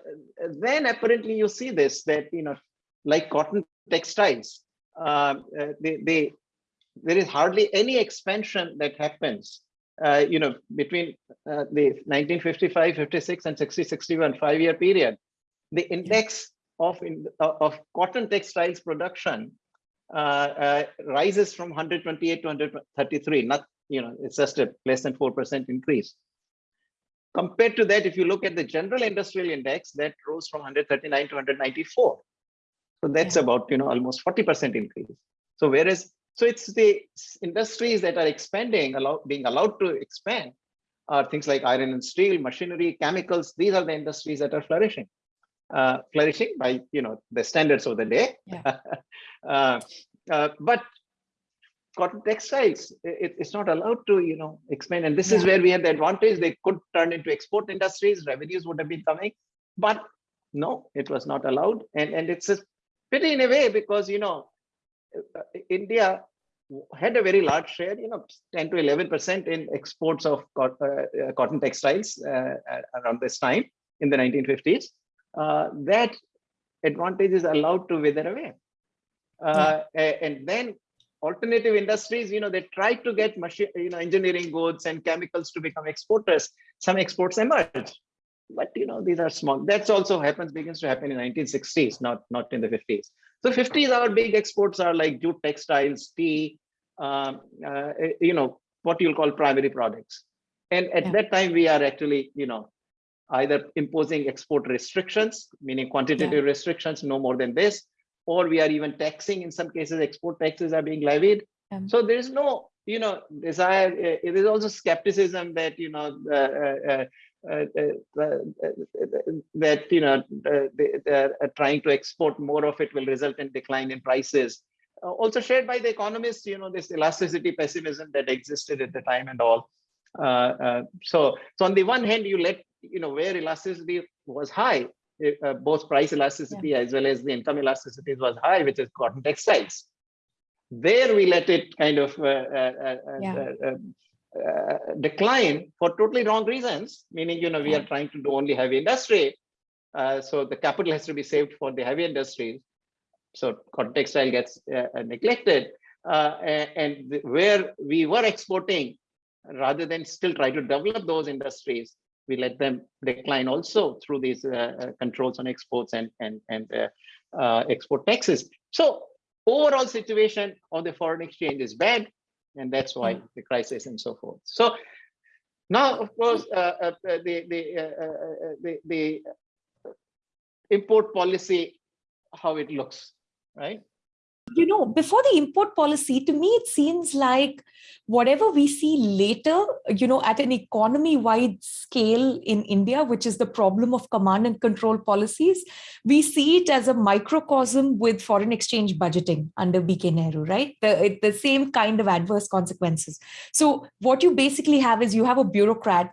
[SPEAKER 2] then apparently you see this that, you know, like cotton textiles, uh, uh, they, they, there is hardly any expansion that happens uh, you know, between uh, the 1955, 56, and 60, 61 five-year period, the index of in, uh, of cotton textiles production uh, uh, rises from 128 to 133. Not, you know, it's just a less than four percent increase. Compared to that, if you look at the general industrial index, that rose from 139 to 194. So that's about, you know, almost 40% increase. So whereas so it's the industries that are expanding, allow, being allowed to expand, are things like iron and steel, machinery, chemicals. These are the industries that are flourishing, uh, flourishing by you know the standards of the day.
[SPEAKER 1] Yeah. *laughs*
[SPEAKER 2] uh, uh, but cotton textiles, it, it's not allowed to you know expand, and this is where we had the advantage. They could turn into export industries, revenues would have been coming, but no, it was not allowed, and and it's a pity in a way because you know uh, India had a very large share, you know, 10 to 11% in exports of uh, uh, cotton textiles uh, around this time in the 1950s. Uh, that advantage is allowed to wither away. Uh, a- And then alternative industries, you know, they try to get machine, you know, engineering goods and chemicals to become exporters. Some exports emerge, but you know, these are small. That's also happens, begins to happen in 1960s, not, not in the 50s. So 50s, our big exports are like jute textiles, tea, um, uh, you know, what you'll call primary products. And at yeah. that time, we are actually, you know, either imposing export restrictions, meaning quantitative yeah. restrictions, no more than this, or we are even taxing in some cases, export taxes are being levied. Yeah. So there is no, you know, desire, uh, it is also skepticism that, you know, uh, uh, uh, that, you know, they, are trying to export more of it will result in decline in prices. also shared by the economists, you know, this elasticity pessimism that existed at the time and all. Uh, uh, so, so on the one hand, you let you know where elasticity was high, uh, both price elasticity yeah. as well as the income elasticity was high, which is cotton textiles. There we let it kind of uh, uh, yeah. Uh, decline for totally wrong reasons, meaning you know we are trying to do only heavy industry, Uh, so the capital has to be saved for the heavy industries. So cotton textile gets neglected, and, and where we were exporting rather than still try to develop those industries, we let them decline also through these uh, uh, controls on exports and and and uh, uh, export taxes. So overall situation of the foreign exchange is bad, and that's why mm. the crisis and so forth. So now, of course, uh, uh, the the, the the import policy, how it looks, right?
[SPEAKER 1] Know, before the import policy, to me, it seems like whatever we see later, you know, at an economy wide scale in India, which is the problem of command and control policies, we see it as a microcosm with foreign exchange budgeting under BK Nehru, right? The, the same kind of adverse consequences. So what you basically have is you have a bureaucrat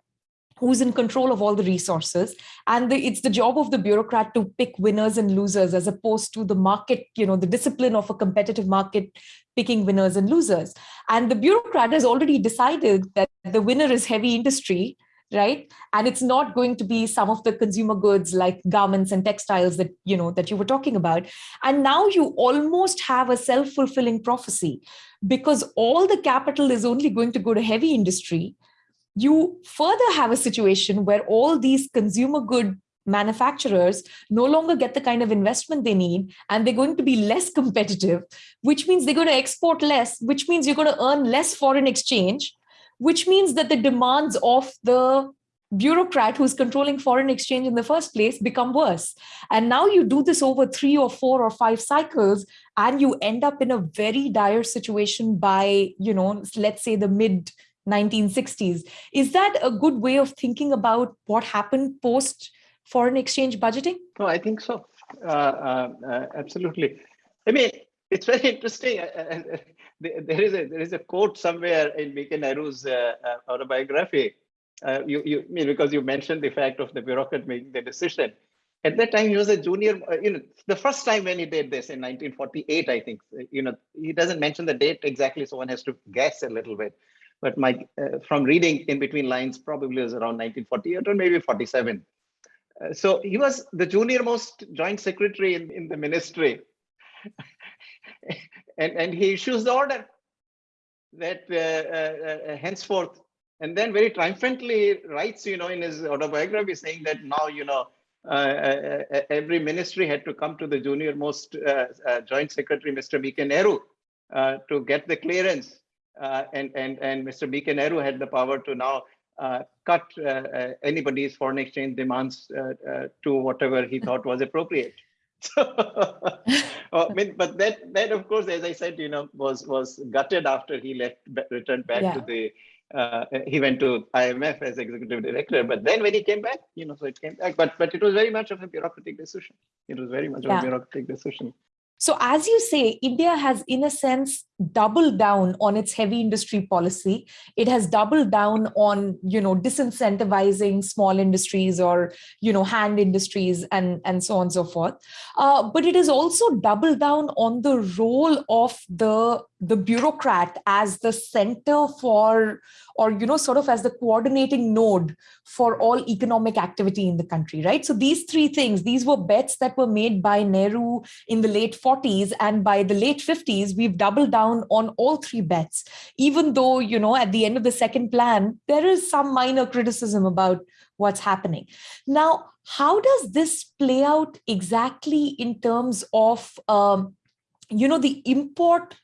[SPEAKER 1] who's in control of all the resources. And the, it's the job of the bureaucrat to pick winners and losers as opposed to the market you know the discipline of a competitive market picking winners and losers. And the bureaucrat has already decided that the winner is heavy industry right? And it's not going to be some of the consumer goods like garments and textiles that you know that you were talking about. And now you almost have a self-fulfilling prophecy because all the capital is only going to go to heavy industry you further have a situation where all these consumer good manufacturers no longer get the kind of investment they need and they're going to be less competitive which means they're going to export less which means you're going to earn less foreign exchange which means that the demands of the bureaucrat who's controlling foreign exchange in the first place become worse. And now you do this over three or four or five cycles and you end up in a very dire situation by you know let's say the mid 1960s. Is that a good way of thinking about what happened post foreign exchange budgeting?
[SPEAKER 2] No, I think so. Uh, uh, uh, absolutely. I mean, it's very interesting. Uh, uh, there is a there is a quote somewhere in BK Nehru's autobiography. you you I mean because you mentioned the fact of the bureaucrat making the decision. At that time, he was a junior. you know, the first time when he did this in 1948, I think. You know, he doesn't mention the date exactly, so one has to guess a little bit but my uh, from reading in between lines probably was around 1948 or maybe 47 uh, so he was the junior most joint secretary in, in the ministry. *laughs* And and he issues the order that uh, uh, uh, henceforth and then very triumphantly writes you know in his autobiography saying that now you know uh, every ministry had to come to the junior most joint secretary mr nehru to get the clearance uh, and and and Mr. Nehru had the power to now uh, cut uh, anybody's foreign exchange demands to whatever he thought was appropriate. *laughs* So, I mean, but that that of course, as I said, you know, was was gutted after he left, returned back yeah. to the. Uh, he went to IMF as executive director, but then when he came back, you know, so it came back. But but it was very much of a bureaucratic decision. It was very much yeah. of a bureaucratic decision.
[SPEAKER 1] So as you say, India has, in a sense, doubled down on its heavy industry policy. It has doubled down on, you know, disincentivizing small industries or, you know, hand industries and, and so on and so forth. Uh, but it has also doubled down on the role of the the bureaucrat as the center for, or, you know, sort of as the coordinating node for all economic activity in the country, right? So these three things, these were bets that were made by Nehru in the late 40s and by the late 50s, we've doubled down on all three bets, even though, you know, at the end of the second plan, there is some minor criticism about what's happening. Now, how does this play out exactly in terms of, um, you know, the import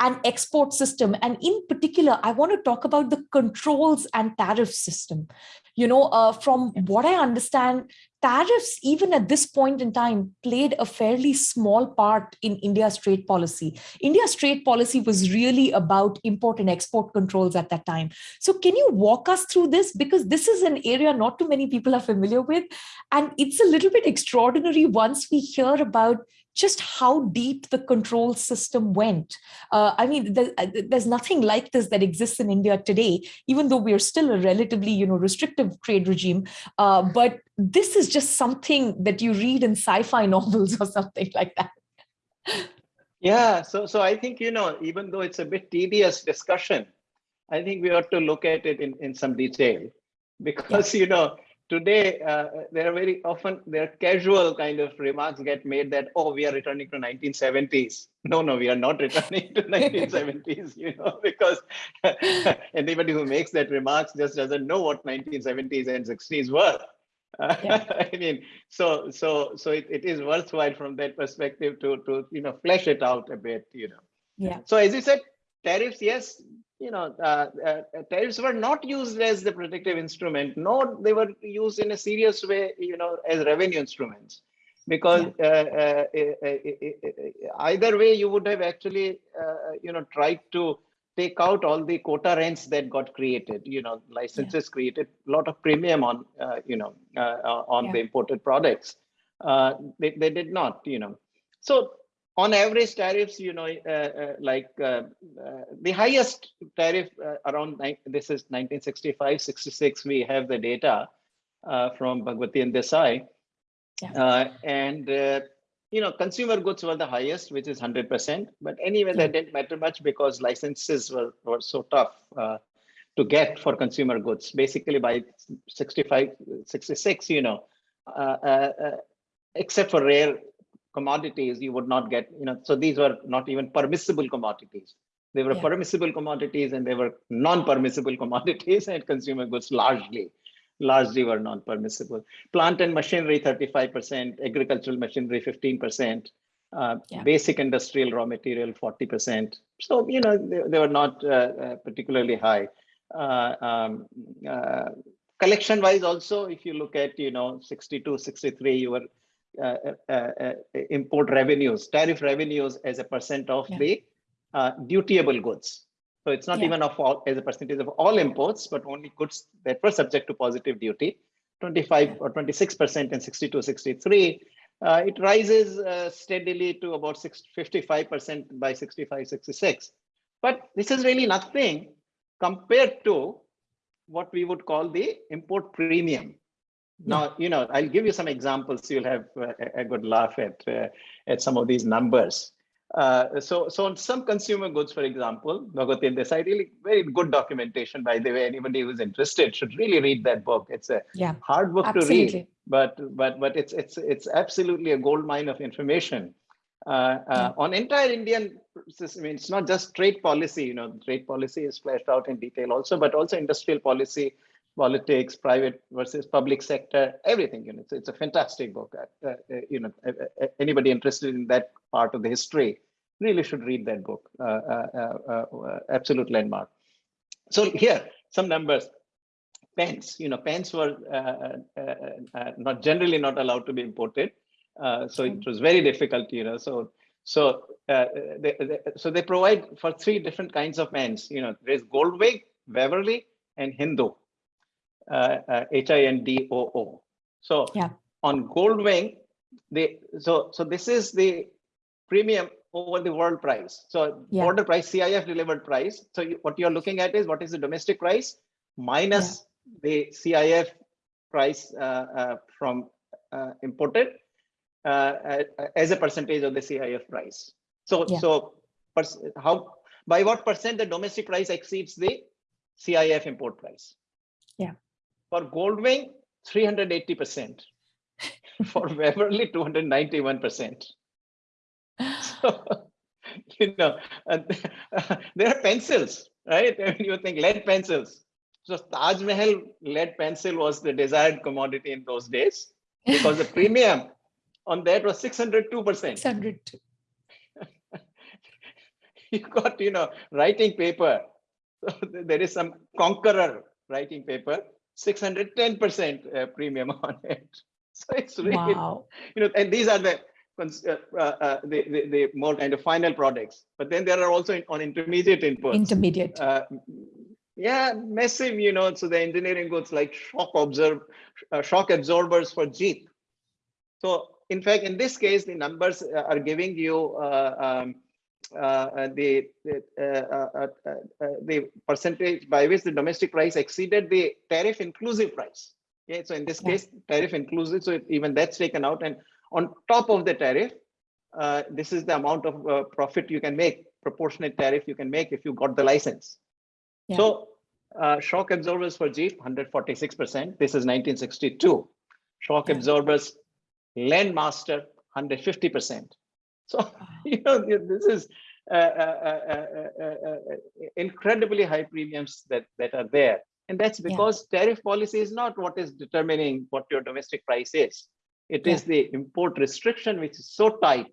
[SPEAKER 1] and export system. And in particular, I want to talk about the controls and tariff system. You know, uh, from what I understand, tariffs, even at this point in time, played a fairly small part in India's trade policy. India's trade policy was really about import and export controls at that time. So can you walk us through this? Because this is an area not too many people are familiar with. And it's a little bit extraordinary once we hear about just how deep the control system went. Uh, I mean, there, uh, there's nothing like this that exists in India today, even though we're still a relatively, you know, restrictive trade regime. Uh, but this is just something that you read in sci-fi *laughs* novels or something like that.
[SPEAKER 2] Yeah, so so I think, you know, even though it's a bit tedious discussion, I think we ought to look at it in, in some detail because, yeah. you know, today uh, there are very often there are casual kind of remarks get made that oh we are returning to 1970s no no we are not *laughs* returning to 1970s you know *laughs* because *laughs* anybody who makes that remarks just doesn't know what 1970s and 60s were. Yeah. i mean so so so it, it is worthwhile from that perspective to to you know flesh it out a bit you know.
[SPEAKER 1] Yeah.
[SPEAKER 2] So as you said tariffs yes you know, uh, uh, tariffs were not used as the protective instrument, nor they were used in a serious way, you know, as revenue instruments. Because yeah. uh, uh, uh, uh either way, you would have actually, you know, tried to take out all the quota rents that got created. You know, licenses yeah. created a lot of premium on, you know, on yeah. the imported products. they, they did not, you know. So on average tariffs, you know, uh, uh, like uh, uh the highest tariff uh, around, this is 1965, 66, we have the data uh, from Bhagwati and Desai. Yeah. and, you know, consumer goods were the highest, which is 100%. But anyway, yeah. that didn't matter much because licenses were, were so tough to get for consumer goods. Basically by 65, 66, you know, except for rare commodities you would not get, you know, so these were not even permissible commodities. They were yeah. permissible commodities and they were non-permissible *laughs* commodities and consumer goods largely, largely were non-permissible. Plant and machinery 35%, agricultural machinery 15%, uh, yeah. basic industrial raw material 40%. So, you know, they, they were not uh, uh, particularly high. Uh, um, uh, collection wise also, if you look at, you know, 62, 63, you were Uh, uh, uh, import revenues, tariff revenues as a percent of yeah. the dutiable goods. So it's not yeah. even of all as a percentage of all imports, but only goods that were subject to positive duty, 25 or 26% in 62, 63. Uh, it rises uh, steadily to about 55% by 65, 66. But this is really nothing compared to what we would call the import premium. Now, you know, I'll give you some examples. You'll have a, a good laugh at uh, at some of these numbers. Uh, so, so on some consumer goods, for example, Bhagwati Desai, really very good documentation, by the way. Anybody who's interested should really read that book. It's a yeah, hard book absolutely. to read, but but but it's it's it's absolutely a gold mine of information. Uh, uh. On entire Indian system, I mean, it's not just trade policy. You know, trade policy is fleshed out in detail also, but also industrial policy, politics, private versus public sector, everything. You know, it's, it's a fantastic book. Uh, uh, you know, anybody interested in that part of the history really should read that book. Uh, uh, uh, uh absolute landmark. So here, some numbers. Pens, you know, pens were not generally not allowed to be imported. so it was very difficult, you know. So so they, they, so they provide for three different kinds of pens. You know, there's Goldwing, Waverly, and Hindoo. H-I-N-D-O-O. Uh, so yeah. on Goldwing, they so so this is the premium over the world price. So yeah. order price, CIF delivered price. So you, what you're looking at is what is the domestic price minus yeah. the CIF price uh, uh, from uh, imported uh, as a percentage of the CIF price. So yeah. so how by what percent the domestic price exceeds the CIF import price.
[SPEAKER 1] Yeah.
[SPEAKER 2] For Goldwing, 380%. *laughs* For Waverly, 291%. So, *laughs* you know, uh, *laughs* there are pencils, right? I mean, you think lead pencils. So Taj Mahal lead pencil was the desired commodity in those days because the premium on that was 602%.
[SPEAKER 1] 602.
[SPEAKER 2] you got, you know, writing paper. So there is some conqueror writing paper, 610% uh, premium on *laughs* it. So it's really,
[SPEAKER 1] Wow.
[SPEAKER 2] you know, and these are the uh, uh, uh, the, the, the more kind of final products. But then there are also in- on intermediate inputs.
[SPEAKER 1] Intermediate.
[SPEAKER 2] Uh, yeah, massive, you know, so the engineering goods like shock absorb, uh, shock absorbers for Jeep. So in fact, in this case, the numbers are giving you uh, um, the the, uh, uh, uh, uh, the percentage by which the domestic price exceeded the tariff inclusive price. Okay, so in this
[SPEAKER 1] Yeah.
[SPEAKER 2] case, tariff inclusive, so even that's taken out, and on top of the tariff, uh, this is the amount of uh, profit you can make, proportionate tariff you can make if you got the license.
[SPEAKER 1] Yeah.
[SPEAKER 2] So uh, shock absorbers for Jeep, 146%. This is 1962. Shock
[SPEAKER 1] Yeah.
[SPEAKER 2] absorbers, Landmaster, 150%. So, *laughs* you know, this is uh, uh, uh, uh, uh, uh, incredibly high premiums that, that are there. And that's
[SPEAKER 1] Yeah.
[SPEAKER 2] because tariff policy is not what is determining what your domestic price is. It is the import restriction, which is so tight,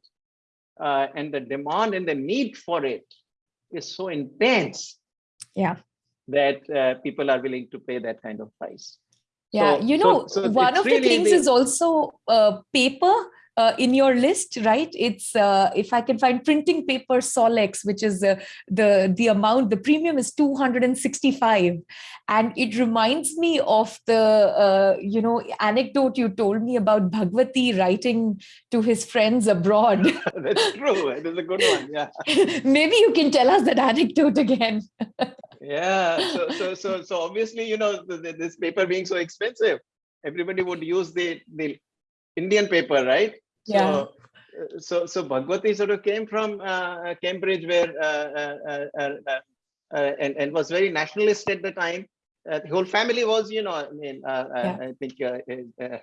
[SPEAKER 2] uh, and the demand and the need for it is so intense
[SPEAKER 1] Yeah.
[SPEAKER 2] that uh, people are willing to pay that kind of price.
[SPEAKER 1] Yeah,
[SPEAKER 2] So-
[SPEAKER 1] you know,
[SPEAKER 2] so
[SPEAKER 1] one
[SPEAKER 2] it's
[SPEAKER 1] of the things
[SPEAKER 2] the-
[SPEAKER 1] is also uh, paper uh, in your list, right? It's uh, if I can find printing paper Solex, which is uh, the the amount, the premium is 265, and it reminds me of the uh, you know anecdote you told me about Bhagwati writing to his friends abroad. *laughs*
[SPEAKER 2] That's true. It is a good one. Yeah. *laughs*
[SPEAKER 1] Maybe you can tell us that anecdote again.
[SPEAKER 2] Yeah. So, so, so, so obviously, you know, the, the- this paper being so expensive, everybody would use the, the Indian paper, right?
[SPEAKER 1] Yeah.
[SPEAKER 2] So, uh, so, so Bhagwati sort of came from uh, Cambridge where, uh, uh, uh, uh, uh, uh, and, and was very nationalist at the time. Uh, the whole family was, you know, I mean, uh,
[SPEAKER 1] Yeah.
[SPEAKER 2] uh, I think uh, uh,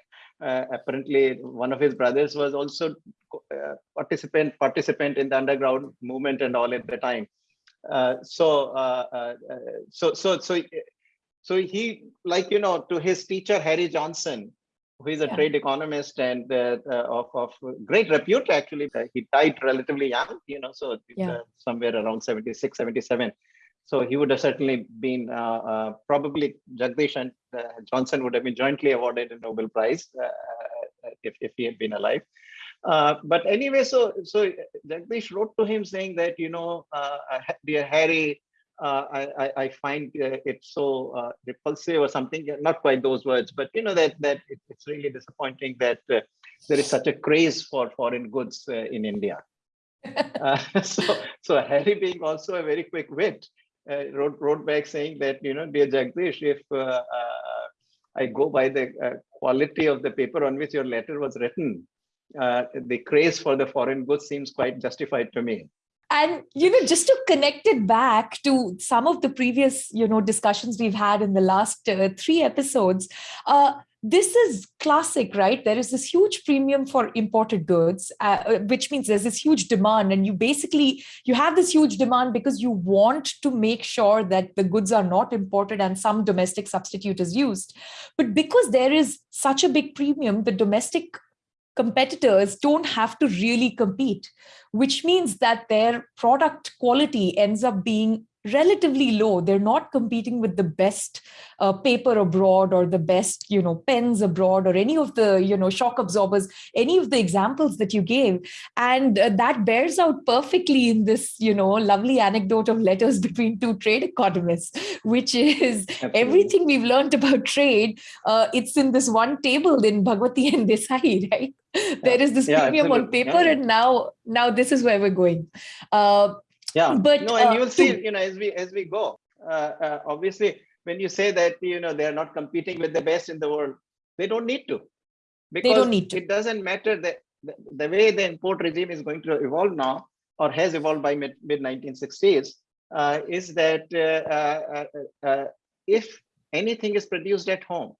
[SPEAKER 2] uh, apparently one of his brothers was also uh, participant participant in the underground movement and all at the time. Uh, so, uh, uh, uh, so, so, so, so he, like you know, to his teacher Harry Johnson, who is a
[SPEAKER 1] Yeah.
[SPEAKER 2] trade economist and uh, uh, of, of great repute actually. Uh, he died relatively young, you know, so
[SPEAKER 1] Yeah.
[SPEAKER 2] uh, somewhere around 76, 77. So he would have certainly been uh, uh, probably Jagdish and uh, Johnson would have been jointly awarded a Nobel Prize if, if he had been alive. Uh, but anyway, so so Jagdish wrote to him saying that you know, uh, dear Harry, uh, I, I I find uh, it so uh, repulsive or something. Not quite those words, but you know that that it's really disappointing that uh, there is such a craze for foreign goods uh, in India. *laughs* Uh, *laughs* so so Harry, being also a very quick wit, uh, wrote wrote back saying that you know, dear Jagdish, if uh, uh, I go by the uh, quality of the paper on which your letter was written, uh, the craze for the foreign goods seems quite justified to me.
[SPEAKER 1] And you know just to connect it back to some of the previous you know discussions we've had in the last uh, three episodes uh, this is classic right? There is this huge premium for imported goods uh, uh, which means there's this huge demand and you basically you have this huge demand because you want to make sure that the goods are not imported and some domestic substitute is used. But because there is such a big premium the domestic competitors don't have to really compete which means that their product quality ends up being relatively low. They're not competing with the best uh, paper abroad or the best you know pens abroad or any of the you know shock absorbers any of the examples that you gave. And uh, that bears out perfectly in this you know lovely anecdote of letters *laughs* between two trade economists which is
[SPEAKER 2] Absolutely.
[SPEAKER 1] everything we've learned about trade uh, it's in this one table in bhagwati and desai *laughs* right? There is this
[SPEAKER 2] Yeah,
[SPEAKER 1] premium on paper
[SPEAKER 2] Yeah.
[SPEAKER 1] and now now this is where we're going. Uh,
[SPEAKER 2] Yeah,
[SPEAKER 1] But,
[SPEAKER 2] no, and
[SPEAKER 1] uh,
[SPEAKER 2] you'll see, you know, as we as we go, uh, uh, obviously, when you say that, you know, they are not competing with the best in the world, they don't need to. Because
[SPEAKER 1] don't need to.
[SPEAKER 2] it doesn't matter that the, the way the import regime is going to evolve now, or has evolved by mid mid 1960s. uh, is that uh, uh, uh, uh, if anything is produced at home,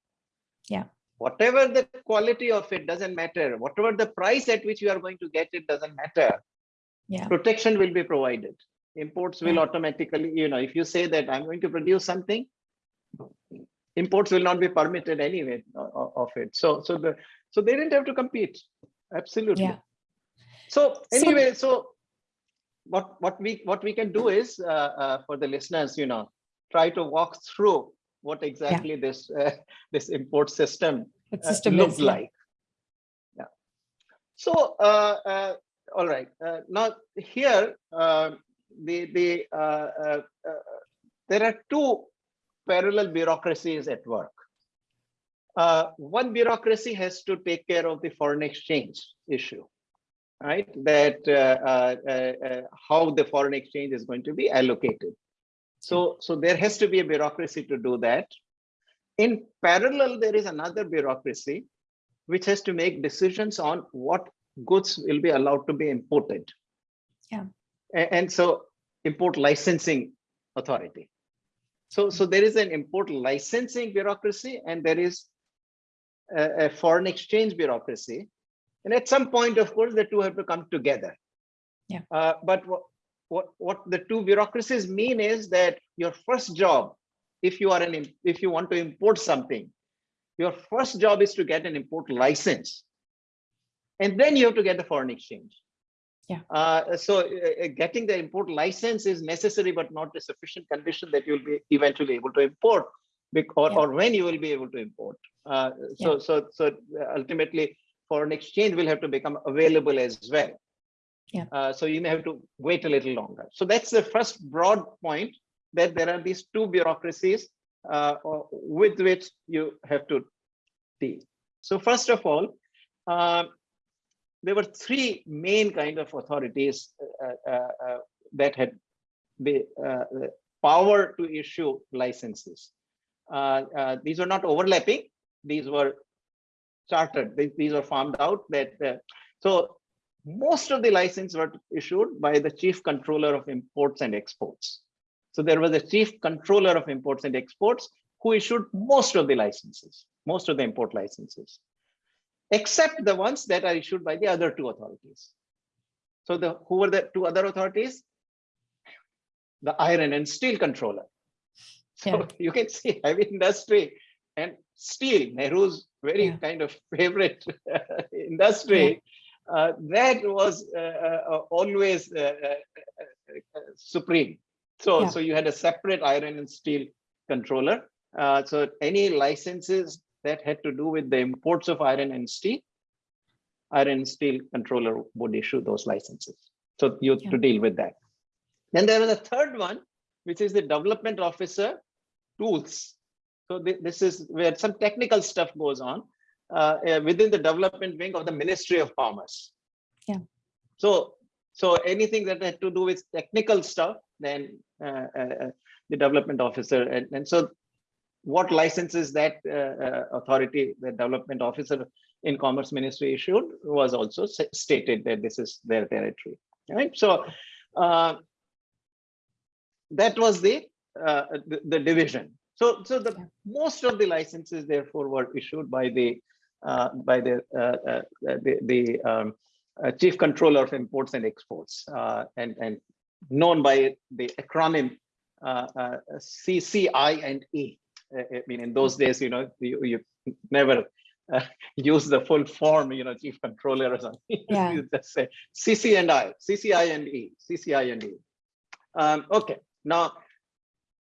[SPEAKER 1] Yeah.
[SPEAKER 2] whatever the quality of it doesn't matter. Whatever the price at which you are going to get it doesn't matter.
[SPEAKER 1] Yeah.
[SPEAKER 2] Protection will be provided. Imports will
[SPEAKER 1] Yeah.
[SPEAKER 2] automatically, you know, if you say that I'm going to produce something, imports will not be permitted anyway of it. So, so the so they didn't have to compete. Absolutely.
[SPEAKER 1] Yeah.
[SPEAKER 2] So
[SPEAKER 1] So-
[SPEAKER 2] anyway, so what what we what we can do is uh, uh, for the listeners, you know, try to walk through what exactly this uh, this import system uh,
[SPEAKER 1] system
[SPEAKER 2] looked
[SPEAKER 1] is
[SPEAKER 2] like. Yeah. So uh, uh, all right. Uh, now here uh, the the uh, uh, uh, there are two parallel bureaucracies at work. Uh, one bureaucracy has to take care of the foreign exchange issue, right? That how the foreign exchange is going to be allocated. So, so there has to be a bureaucracy to do that. In parallel, there is another bureaucracy which has to make decisions on what goods will be allowed to be imported.
[SPEAKER 1] Yeah.
[SPEAKER 2] And, so import licensing authority. So, so there is an import licensing bureaucracy and there is a, a foreign exchange bureaucracy. And at some point, of course, the two have to come together.
[SPEAKER 1] Yeah.
[SPEAKER 2] Uh, but what, what, what the two bureaucracies mean is that your first job, if you are an, if you want to import something, your first job is to get an import license. And then you have to get the foreign exchange.
[SPEAKER 1] Yeah.
[SPEAKER 2] Uh, so uh, uh, getting the import license is necessary, but not a sufficient condition that you'll be eventually able to import or,
[SPEAKER 1] Yeah.
[SPEAKER 2] or when you will be able to import. Uh, so, so, so ultimately foreign exchange will have to become available as well.
[SPEAKER 1] Yeah.
[SPEAKER 2] Uh, so you may have to wait a little longer. So that's the first broad point that there are these two bureaucracies uh, uh, with which you have to deal. So first of all, uh, there were three main kind of authorities uh, uh, uh, that had the, uh, power to issue licenses. Uh, these were not overlapping; these were chartered. These, these were farmed out. That so most of the licenses were issued by the chief controller of imports and exports. So there was a chief controller of imports and exports who issued most of the licenses, most of the import licenses, except the ones that are issued by the other two authorities. So the who were the two other authorities? The iron and steel controller. So
[SPEAKER 1] Yeah. *laughs*
[SPEAKER 2] you can see heavy industry and steel, Nehru's very
[SPEAKER 1] Yeah.
[SPEAKER 2] kind of favorite industry. Uh, that was uh, uh, always uh, uh, uh, uh, supreme. So, so you had a separate iron and steel controller. Uh, so any licenses that had to do with the imports of iron and steel, iron and steel controller would issue those licenses. So you
[SPEAKER 1] Yeah.
[SPEAKER 2] to deal with that. Then there was a third one, which is the development officer tools. So thi- this is where some technical stuff goes on uh, uh, within the development wing of the Ministry of Commerce.
[SPEAKER 1] Yeah.
[SPEAKER 2] So, so anything that had to do with technical stuff, then uh, uh, uh, the development officer, and, and so what licenses that uh, uh, authority, the development officer in Commerce Ministry issued was also stated that this is their territory, right? So uh, that was the, uh, the the division. So so the most of the licenses therefore were issued by the uh, by the uh, the, the um, chief controller of imports and exports and and known by the acronym uh, uh, CCI and E. I mean, in those days, you know, you, you never uh, *laughs* use the full form, you know, chief controller or something. *laughs*
[SPEAKER 1] Yeah.
[SPEAKER 2] you just say CC and I, CCI and E, CCI and E. Um, okay, now,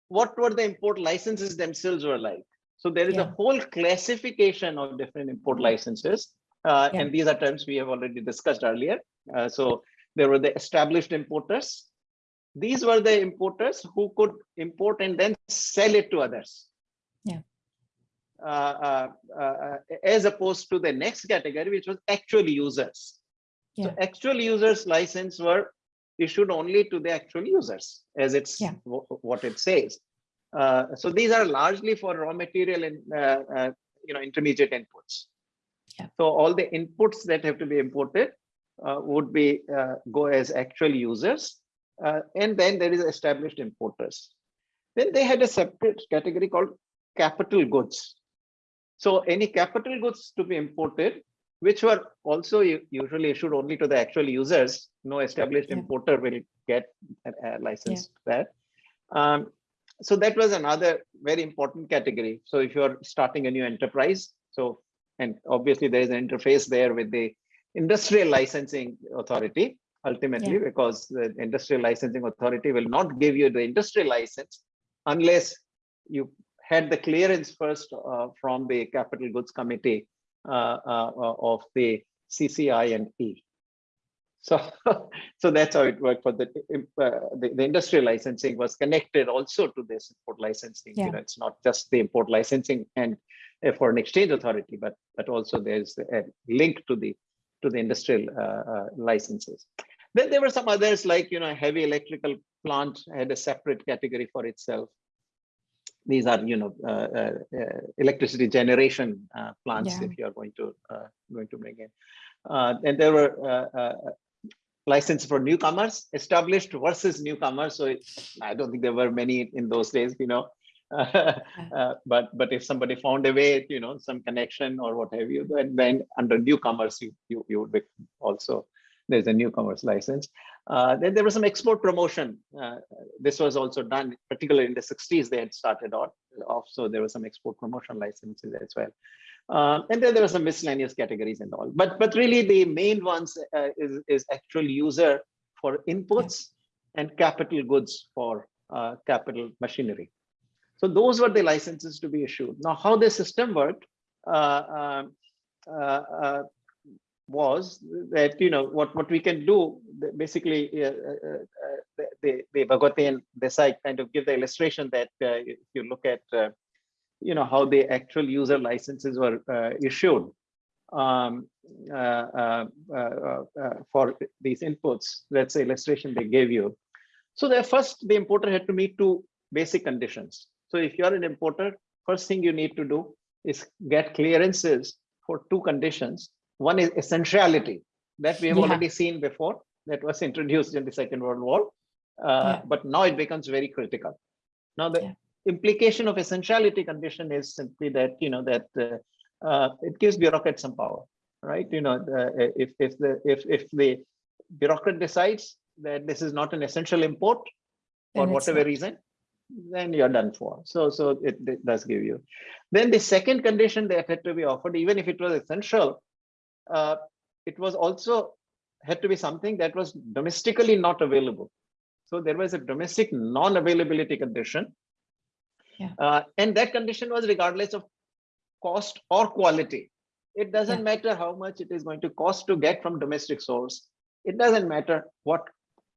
[SPEAKER 2] what were the import licenses themselves were like? So there is a whole classification of different import licenses. Uh,
[SPEAKER 1] Yeah.
[SPEAKER 2] and these are terms we have already discussed earlier. Uh, so there were the established importers. These were the importers who could import and then sell it to others.
[SPEAKER 1] Yeah.
[SPEAKER 2] Uh, uh, uh, as opposed to the next category, which was actual users.
[SPEAKER 1] Yeah.
[SPEAKER 2] So actual users license were issued only to the actual users, as it's
[SPEAKER 1] Yeah.
[SPEAKER 2] what it says. Uh, so these are largely for raw material and uh, uh, you know intermediate inputs.
[SPEAKER 1] Yeah.
[SPEAKER 2] So all the inputs that have to be imported uh, would be uh, go as actual users, uh, and then there is established importers. Then they had a separate category called capital goods. So any capital goods to be imported, which were also usually issued only to the actual users, no established yeah. importer will get a, a license yeah. that. Um, so that was another very important category. So if you're starting a new enterprise, so and obviously there is an interface there with the industrial licensing authority ultimately yeah. because the industrial licensing authority will not give you the industrial license unless you had the clearance first uh, from the capital goods committee uh, uh, of the CCI and E. So, *laughs* so that's how it worked for the, the, the industrial licensing was connected also to this import licensing. Yeah. You know, it's not just the import licensing and a foreign exchange authority, but but also there's a link to the to the industrial licenses. Then there were some others like you know heavy electrical plant had a separate category for itself. These are you know uh, uh, uh electricity generation uh, plants yeah. if you are going to going to bring in. and there were license for newcomers established versus newcomers. So it, I don't think there were many in those days, you know. *laughs* uh, but but if somebody found a way, you know, some connection or what have you, then, then under newcomers, you you you would be also there's a newcomers license. Uh, then there was some export promotion. Uh, this was also done, particularly in the 60s, they had started off, so there was some export promotion licenses as well. Uh, and then there were some miscellaneous categories and all. But but really the main ones uh, is, is actual user for inputs and capital goods for uh, capital machinery. So those were the licenses to be issued. Now how the system worked uh, um, was that, you know, what, what we can do, basically the, the Bhagwati and Desai kind of give the illustration that if you look at you know how the actual user licenses were uh, issued um, uh, uh, uh, uh for these inputs. That's the illustration they gave you. So the first, the importer had to meet two basic conditions. So if you're an importer, first thing you need to do is get clearances for two conditions. One is essentiality that we have yeah. already seen before that was introduced in the Second World War. Uh, yeah. But now it becomes very critical. Now the yeah implication of essentiality condition is simply that you know that uh, uh, it gives bureaucrats some power right you know the, if if the if if the bureaucrat decides that this is not an essential import for whatever not. reason then you're done for so so it, it, does give you then the second condition that had to be offered even if it was essential uh, it was also had to be something that was domestically not available so there was a domestic non-availability condition
[SPEAKER 1] yeah.
[SPEAKER 2] Uh, and that condition was regardless of cost or quality. It doesn't yeah. matter how much it is going to cost to get from domestic source. It doesn't matter what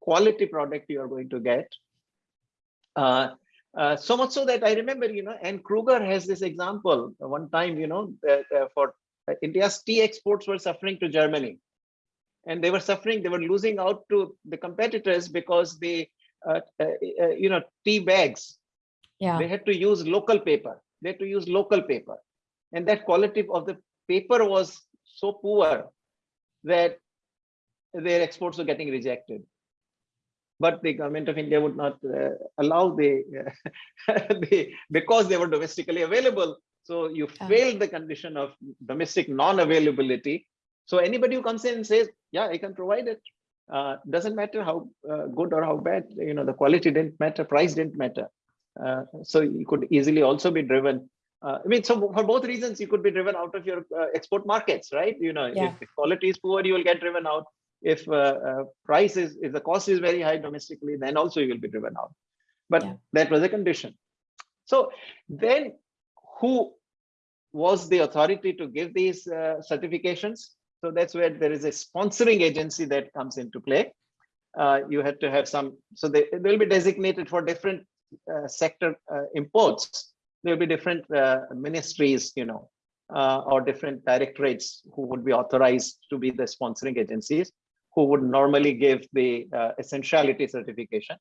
[SPEAKER 2] quality product you are going to get. Uh, uh, so much so that I remember, you know, Anne Krueger has this example one time, you know, uh, for India's tea exports were suffering to Germany. And they were suffering, they were losing out to the competitors because the, uh, uh, uh, you know, tea bags
[SPEAKER 1] yeah.
[SPEAKER 2] They had to use local paper. They had to use local paper. And that quality of the paper was so poor that their exports were getting rejected. But the government of India would not uh, allow the, uh, *laughs* the, because they were domestically available. So you yeah. failed the condition of domestic non-availability. So anybody who comes in and says, yeah, I can provide it. Uh, doesn't matter how uh, good or how bad, you know, the quality didn't matter, price didn't matter. Uh, so you could easily also be driven. Uh, I mean, so for both reasons, you could be driven out of your uh, export markets, right? You know, yeah. if, quality is poor, you will get driven out. If price is, if the cost is very high domestically, then also you will be driven out. But yeah. that was a condition. So then who was the authority to give these uh, certifications. So that's where there is a sponsoring agency that comes into play. Uh, you had to have some, so they, they'll be designated for different uh, sector uh, imports, there will be different uh, ministries, you know, or different directorates who would be authorized to be the sponsoring agencies who would normally give the essentiality certification.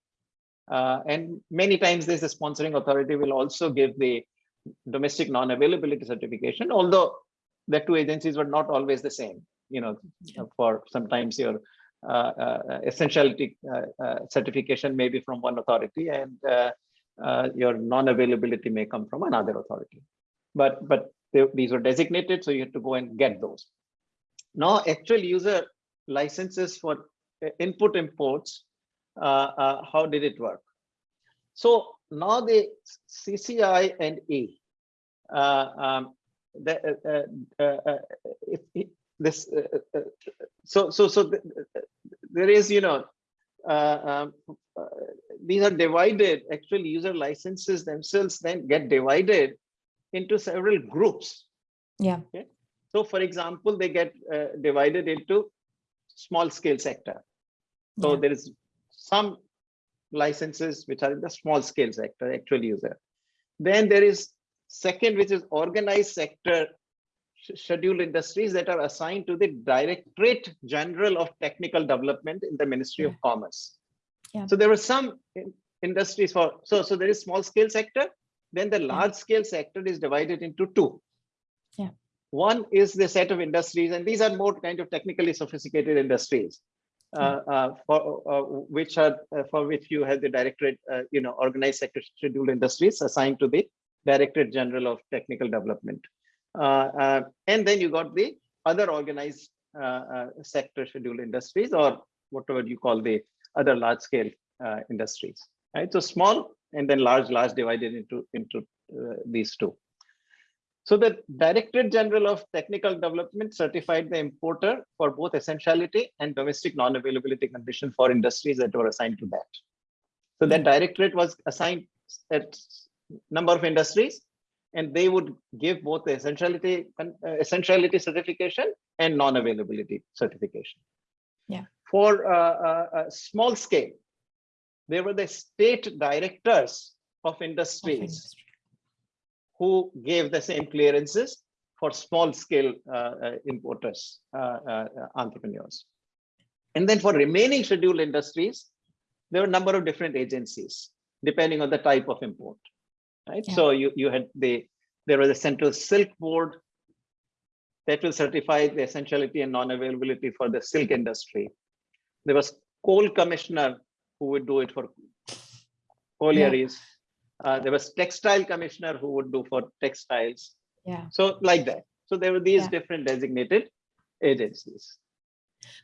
[SPEAKER 2] and many times this the sponsoring authority will also give the domestic non-availability certification, although the two agencies were not always the same. You know, for sometimes your uh, uh, essentiality uh, uh, certification may be from one authority and uh, uh, your non-availability may come from another authority. But, but they, these are designated, so you have to go and get those. Now, actual user licenses for input imports, how did it work? So now the CCI and E, uh, um, the, uh, uh, uh, if, if this, uh, uh, so so so th- th- there is, you know, uh, um, uh, these are divided. Actual user licenses themselves then get divided into several groups.
[SPEAKER 1] Yeah.
[SPEAKER 2] So for example, they get uh, divided into small scale sector. So
[SPEAKER 1] Yeah.
[SPEAKER 2] there is some licenses which are in the small scale sector, actual user. Then there is second, which is organized sector scheduled industries that are assigned to the Directorate General of Technical Development in the Ministry of Commerce.
[SPEAKER 1] Yeah.
[SPEAKER 2] So there were some industries for, so, so there is small scale sector, then the large scale sector is divided into two.
[SPEAKER 1] Yeah.
[SPEAKER 2] One is the set of industries, and these are more kind of technically sophisticated industries, for uh, which are uh, for which you have the directorate, uh, you know, organized sector scheduled industries assigned to the Directorate General of Technical Development, uh, uh, and then you got the other organized uh, uh, sector scheduled industries, or whatever you call the other large scale uh, industries. Right, so small and then large, large divided into into uh, these two. So the Directorate General of Technical Development certified the importer for both essentiality and domestic non-availability condition for industries that were assigned to that. So that directorate was assigned at number of industries and they would give both the essentiality uh, essentiality certification and non-availability certification.
[SPEAKER 1] Yeah.
[SPEAKER 2] For uh, uh, uh, small scale, there were the state directors of
[SPEAKER 1] Of
[SPEAKER 2] industries
[SPEAKER 1] industry.
[SPEAKER 2] Who gave the same clearances for small scale uh, uh, importers, uh, entrepreneurs. And then for remaining scheduled industries, there were a number of different agencies depending on the type of import. Right.
[SPEAKER 1] Yeah.
[SPEAKER 2] So you, you had the there was a central silk board that will certify the essentiality and non-availability for the silk industry. There was coal commissioner who would do it for collieries. Uh, there was textile commissioner who would do for textiles.
[SPEAKER 1] Yeah.
[SPEAKER 2] So like that. So there were these
[SPEAKER 1] Yeah.
[SPEAKER 2] different designated agencies.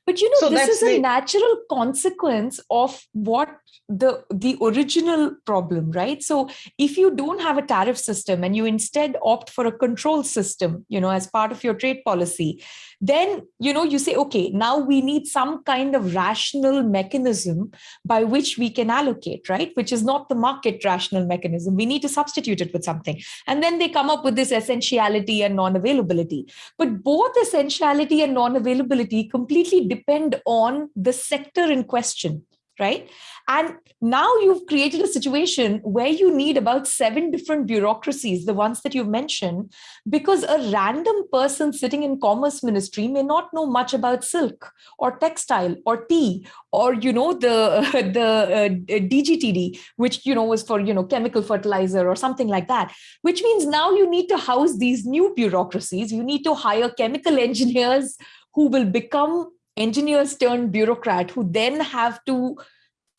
[SPEAKER 1] But you know,
[SPEAKER 2] So
[SPEAKER 1] this is a
[SPEAKER 2] the-
[SPEAKER 1] natural consequence of what the the original problem, right? So if you don't have a tariff system and you instead opt for a control system, you know, as part of your trade policy, then you know you say, okay, now we need some kind of rational mechanism by which we can allocate, right? Which is not the market rational mechanism. We need to substitute it with something. And then they come up with this essentiality and non-availability. But both essentiality and non-availability completely depend on the sector in question, right? And now you've created a situation where you need about seven different bureaucracies, the ones that you've mentioned, because a random person sitting in commerce ministry may not know much about silk or textile or tea or you know the *laughs* the uh, DGTD, which you know was for you know chemical fertilizer or something like that. Which means now you need to house these new bureaucracies. You need to hire chemical *laughs* engineers who will become engineers turned bureaucrat who then have to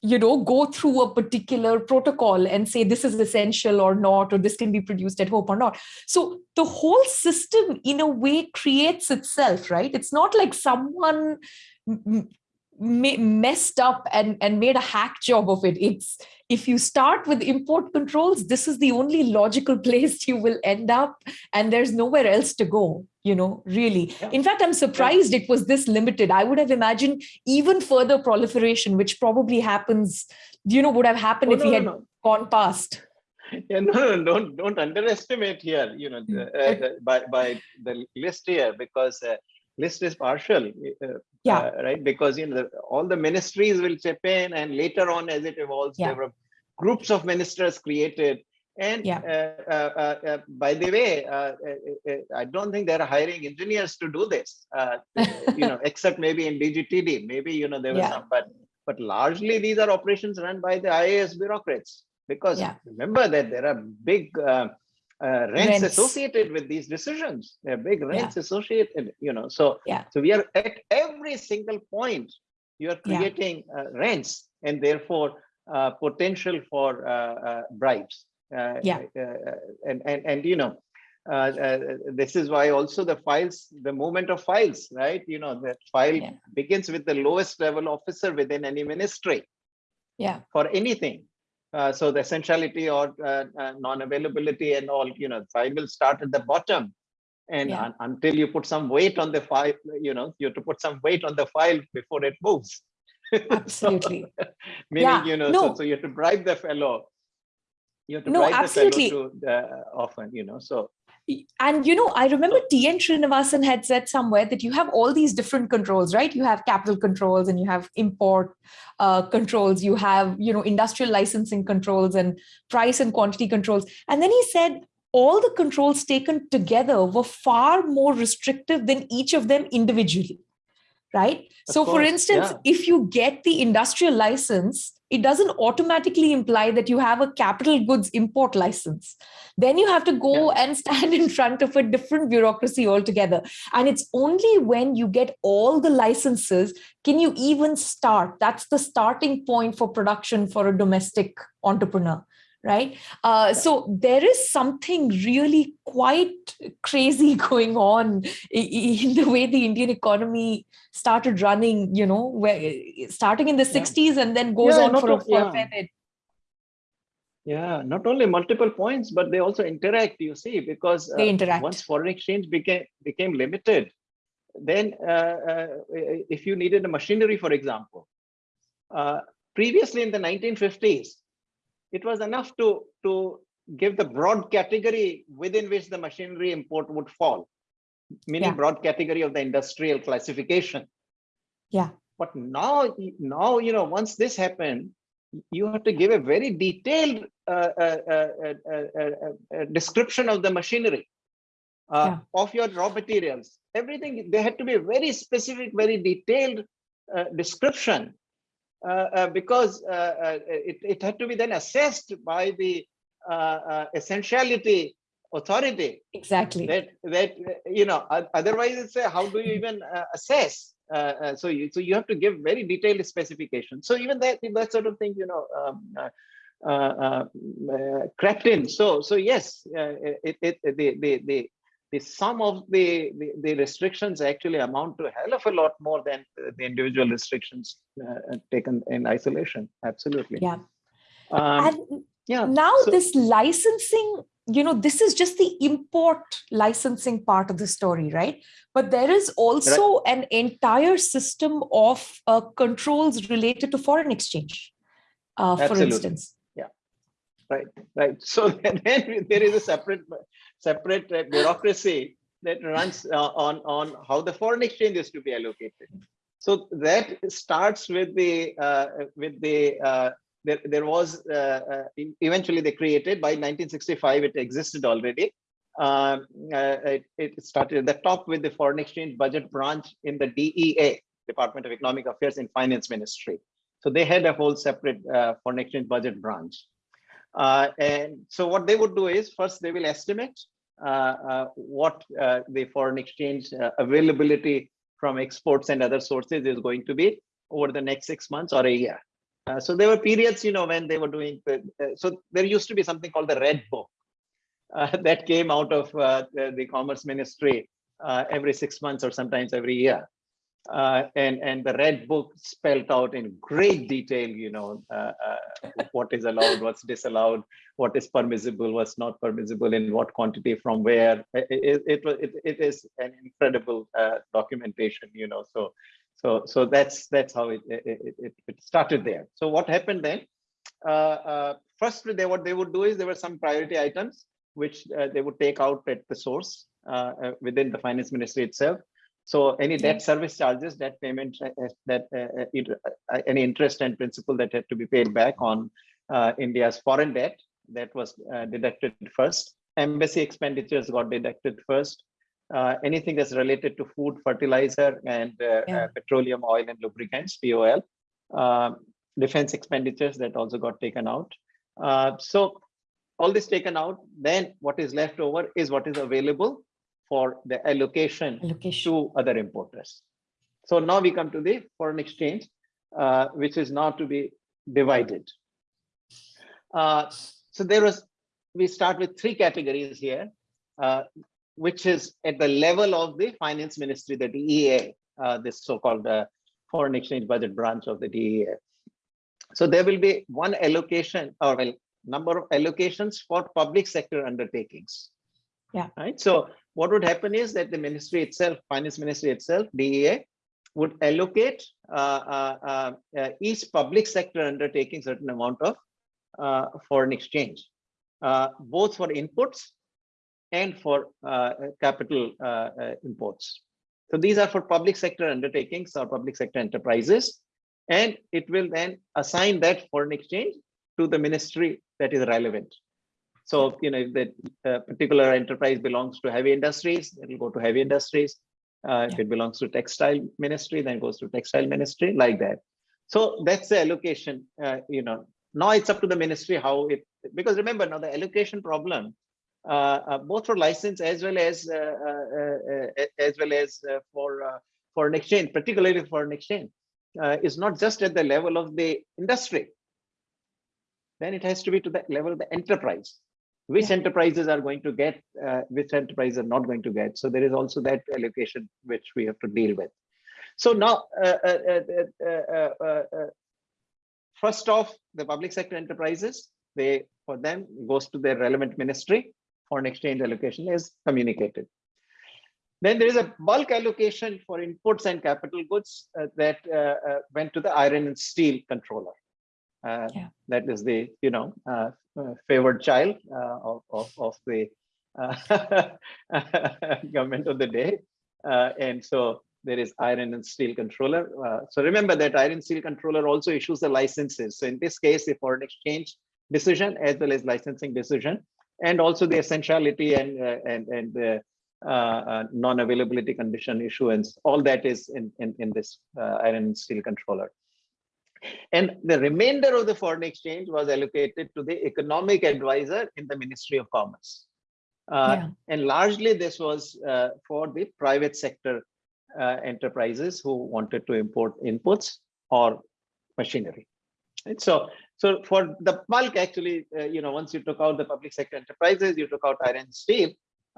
[SPEAKER 1] you know go through a particular protocol and say this is essential or not or this can be produced at home or not. So the whole system in a way creates itself right? It's not like someone messed up and and made a hack job of it. It's if you start with import controls this is the only logical place you will end up and there's nowhere else to go you know really
[SPEAKER 2] Yeah.
[SPEAKER 1] in fact i'm surprised it was this limited i would have imagined even further proliferation which probably happens you know would have happened
[SPEAKER 2] Oh,
[SPEAKER 1] if
[SPEAKER 2] no,
[SPEAKER 1] we had
[SPEAKER 2] no.
[SPEAKER 1] gone past
[SPEAKER 2] Yeah, no, no, don't don't underestimate here. You know, the, uh, the- by by the list here because uh, list is partial. Uh,
[SPEAKER 1] Yeah.
[SPEAKER 2] uh, right. Because you know the, all the ministries will chip in, and later on, as it evolves,
[SPEAKER 1] Yeah.
[SPEAKER 2] there were groups of ministers created. And
[SPEAKER 1] Yeah.
[SPEAKER 2] uh, uh, uh, by the way, I don't think they're hiring engineers to do this. *laughs* You know, except maybe in DGTD, maybe you know there were
[SPEAKER 1] Yeah.
[SPEAKER 2] some, but but largely these are operations run by the IAS bureaucrats because
[SPEAKER 1] Yeah.
[SPEAKER 2] remember that there are big uh, uh, rents,
[SPEAKER 1] Rents.
[SPEAKER 2] associated with these decisions. There are big rents associated, you know. So
[SPEAKER 1] Yeah.
[SPEAKER 2] so we are at every single point you are
[SPEAKER 1] Yeah.
[SPEAKER 2] creating uh, rents and therefore uh, potential for uh, uh, bribes. Uh,
[SPEAKER 1] Yeah.
[SPEAKER 2] and, and, and, you know, uh, uh, this is why also the files, the movement of files, right? You know, that file
[SPEAKER 1] Yeah.
[SPEAKER 2] begins with the lowest level officer within any ministry
[SPEAKER 1] Yeah.
[SPEAKER 2] for anything. Uh, so the essentiality or uh, uh, non-availability and all, you know, file will start at the bottom. And
[SPEAKER 1] Yeah.
[SPEAKER 2] un- until you put some weight on the file, you know, you have to put some weight on the file before it moves. *laughs* So,
[SPEAKER 1] Absolutely. *laughs*
[SPEAKER 2] meaning,
[SPEAKER 1] Yeah,
[SPEAKER 2] you know,
[SPEAKER 1] no.
[SPEAKER 2] so, so you have to bribe the fellow. You have to
[SPEAKER 1] No,
[SPEAKER 2] bribe
[SPEAKER 1] absolutely.
[SPEAKER 2] the fellow to uh, often, you know, so
[SPEAKER 1] And you know, I remember TN Srinivasan had said somewhere that you have all these different controls, right? You have capital controls and you have import uh, controls, you have, you know, industrial licensing controls and price and quantity controls. And then he said all the controls taken together were far more restrictive than each of them individually. Right.
[SPEAKER 2] Of
[SPEAKER 1] so, for instance,
[SPEAKER 2] yeah.
[SPEAKER 1] if you get the industrial license, it doesn't automatically imply that you have a capital goods import license. Then you have to go and stand in front of a different bureaucracy altogether. And it's only when you get all the licenses can you even start. That's the starting point for production for a domestic entrepreneur right uh, so there is something really quite crazy *laughs* going on in the way the indian economy started running you know where starting in the
[SPEAKER 2] Yeah.
[SPEAKER 1] 60s and then goes
[SPEAKER 2] Yeah,
[SPEAKER 1] on for a,
[SPEAKER 2] o-
[SPEAKER 1] for a
[SPEAKER 2] yeah.
[SPEAKER 1] fair bit
[SPEAKER 2] Yeah, not only multiple points, but they also interact, you see, because
[SPEAKER 1] They
[SPEAKER 2] uh,
[SPEAKER 1] interact.
[SPEAKER 2] once foreign exchange became became limited, then uh, uh, if you needed a machinery, for example, uh, previously in the 1950s, it was enough to, to give the broad category within which the machinery import would fall, meaning
[SPEAKER 1] Yeah.
[SPEAKER 2] broad category of the industrial classification.
[SPEAKER 1] yeah
[SPEAKER 2] But now, now, you know, once this happened, you have to give a very detailed uh, uh, uh, uh, uh, uh, uh, description of the machinery, uh,
[SPEAKER 1] Yeah.
[SPEAKER 2] of your raw materials, everything. They had to be a very specific, very detailed uh, description uh, uh, because uh, uh, it, it had to be then assessed by the uh, uh, essentiality authority.
[SPEAKER 1] Exactly.
[SPEAKER 2] That that uh, you know otherwise it's a, how do you even uh, assess? Uh, uh, so you so you have to give very detailed specifications so even that that sort of thing you know um, uh, uh, uh, uh, crept in. So so yes uh, it, it the the the the sum of the, the the restrictions actually amount to a hell of a lot more than uh, the individual restrictions uh, taken in isolation. Absolutely.
[SPEAKER 1] Yeah.
[SPEAKER 2] Um,
[SPEAKER 1] and
[SPEAKER 2] yeah
[SPEAKER 1] now
[SPEAKER 2] so-
[SPEAKER 1] this licensing you know this is just the import licensing part of the story right? But there is also an entire system of uh, controls related to foreign exchange uh, for instance.
[SPEAKER 2] Right. Right. So *laughs* then there is a separate separate uh, bureaucracy that runs uh, on on how the foreign exchange is to be allocated. So that starts with the uh, with the uh, there, there was uh, uh, eventually they created by 1965 it existed already. Um, it, it started at the top with the foreign exchange budget branch in the DEA Department of Economic Affairs and Finance Ministry. So they had a whole separate foreign exchange budget branch uh, and so what they would do is first they will estimate uh, uh, what uh, the foreign exchange availability from exports and other sources is going to be over the next six months or a year. Uh, so there were periods, you know, when they were doing, uh, so there used to be something called the Red Book uh, *laughs* that came out of the, the Commerce Ministry every six months or sometimes every year. Uh, and and the red book spelled out in great detail, you know, uh, uh, what is allowed, what's disallowed, what is permissible, what's not permissible, in what quantity, from where. It it, it, it, is an incredible uh, documentation, you know. So so so that's that's how it it, it, it started there. So what happened then? Uh, uh, first, they what they would do is there were some priority items which they would take out at the source within the finance ministry itself. So any debt service charges, debt payment, uh, uh, that uh, uh, it- uh, any interest and principal that had to be paid back on uh, India's foreign debt, that was uh, deducted first. Embassy expenditures got deducted first. Uh, anything that's related to food, fertilizer, and uh,
[SPEAKER 1] Yeah.
[SPEAKER 2] petroleum oil and lubricants (POL), um, defense expenditures that also got taken out. Uh, so all this taken out, then what is left over is what is available for the allocation
[SPEAKER 1] allocation
[SPEAKER 2] to other importers. So now we come to the foreign exchange. uh, which is now to be divided. Uh, so there was, we start with three categories here, uh, which is at the level of the finance ministry, the DEA, uh, this so-called uh, foreign exchange budget branch of the DEA. So there will be one allocation or well, number of allocations for public sector undertakings.
[SPEAKER 1] Yeah.
[SPEAKER 2] Right. So what would happen is that the ministry itself, finance ministry itself, DEA, would allocate uh, uh, uh, uh, each public sector undertaking certain amount of uh, foreign exchange, both for inputs and for capital imports. So these are for public sector undertakings or public sector enterprises, and it will then assign that foreign exchange to the ministry that is relevant. So, you know, if that particular enterprise belongs to heavy industries, it will go to heavy industries. Uh, if it belongs to textile ministry, then it goes to textile ministry like that. So that's the allocation, uh, you know, now it's up to the ministry how it, because remember now the allocation problem, uh, uh both for license as well as, uh, uh, as well as for foreign exchange, particularly foreign exchange, is not just at the level of the industry. Then it has to be to the level of the enterprise which yeah. enterprises are going to get, uh, which enterprises are not going to get. So there is also that allocation which we have to deal with. So now, uh, uh, first off, the public sector enterprises, they for them goes to their relevant ministry. Foreign exchange allocation is communicated. Then there is a bulk allocation for inputs and capital goods uh, that uh, uh, went to the iron and steel controller. Yeah. That is the you know uh, favored child uh, of, of, of, the uh, *laughs* government of the day. and so there is iron and steel controller. so remember that iron steel controller also issues the licenses. So in this case, the foreign exchange decision as well as licensing decision, and also the essentiality and and and the uh, non-availability condition issuance, all that is in, in, in this uh, iron and steel controller. And the remainder of the foreign exchange was allocated to the economic advisor in the Ministry of Commerce. Uh, yeah. And largely this was uh, for the private sector uh, enterprises who wanted to import inputs or machinery. Right? So, so for the bulk, actually, uh, you know, once you took out the public sector enterprises, you took out iron and steel,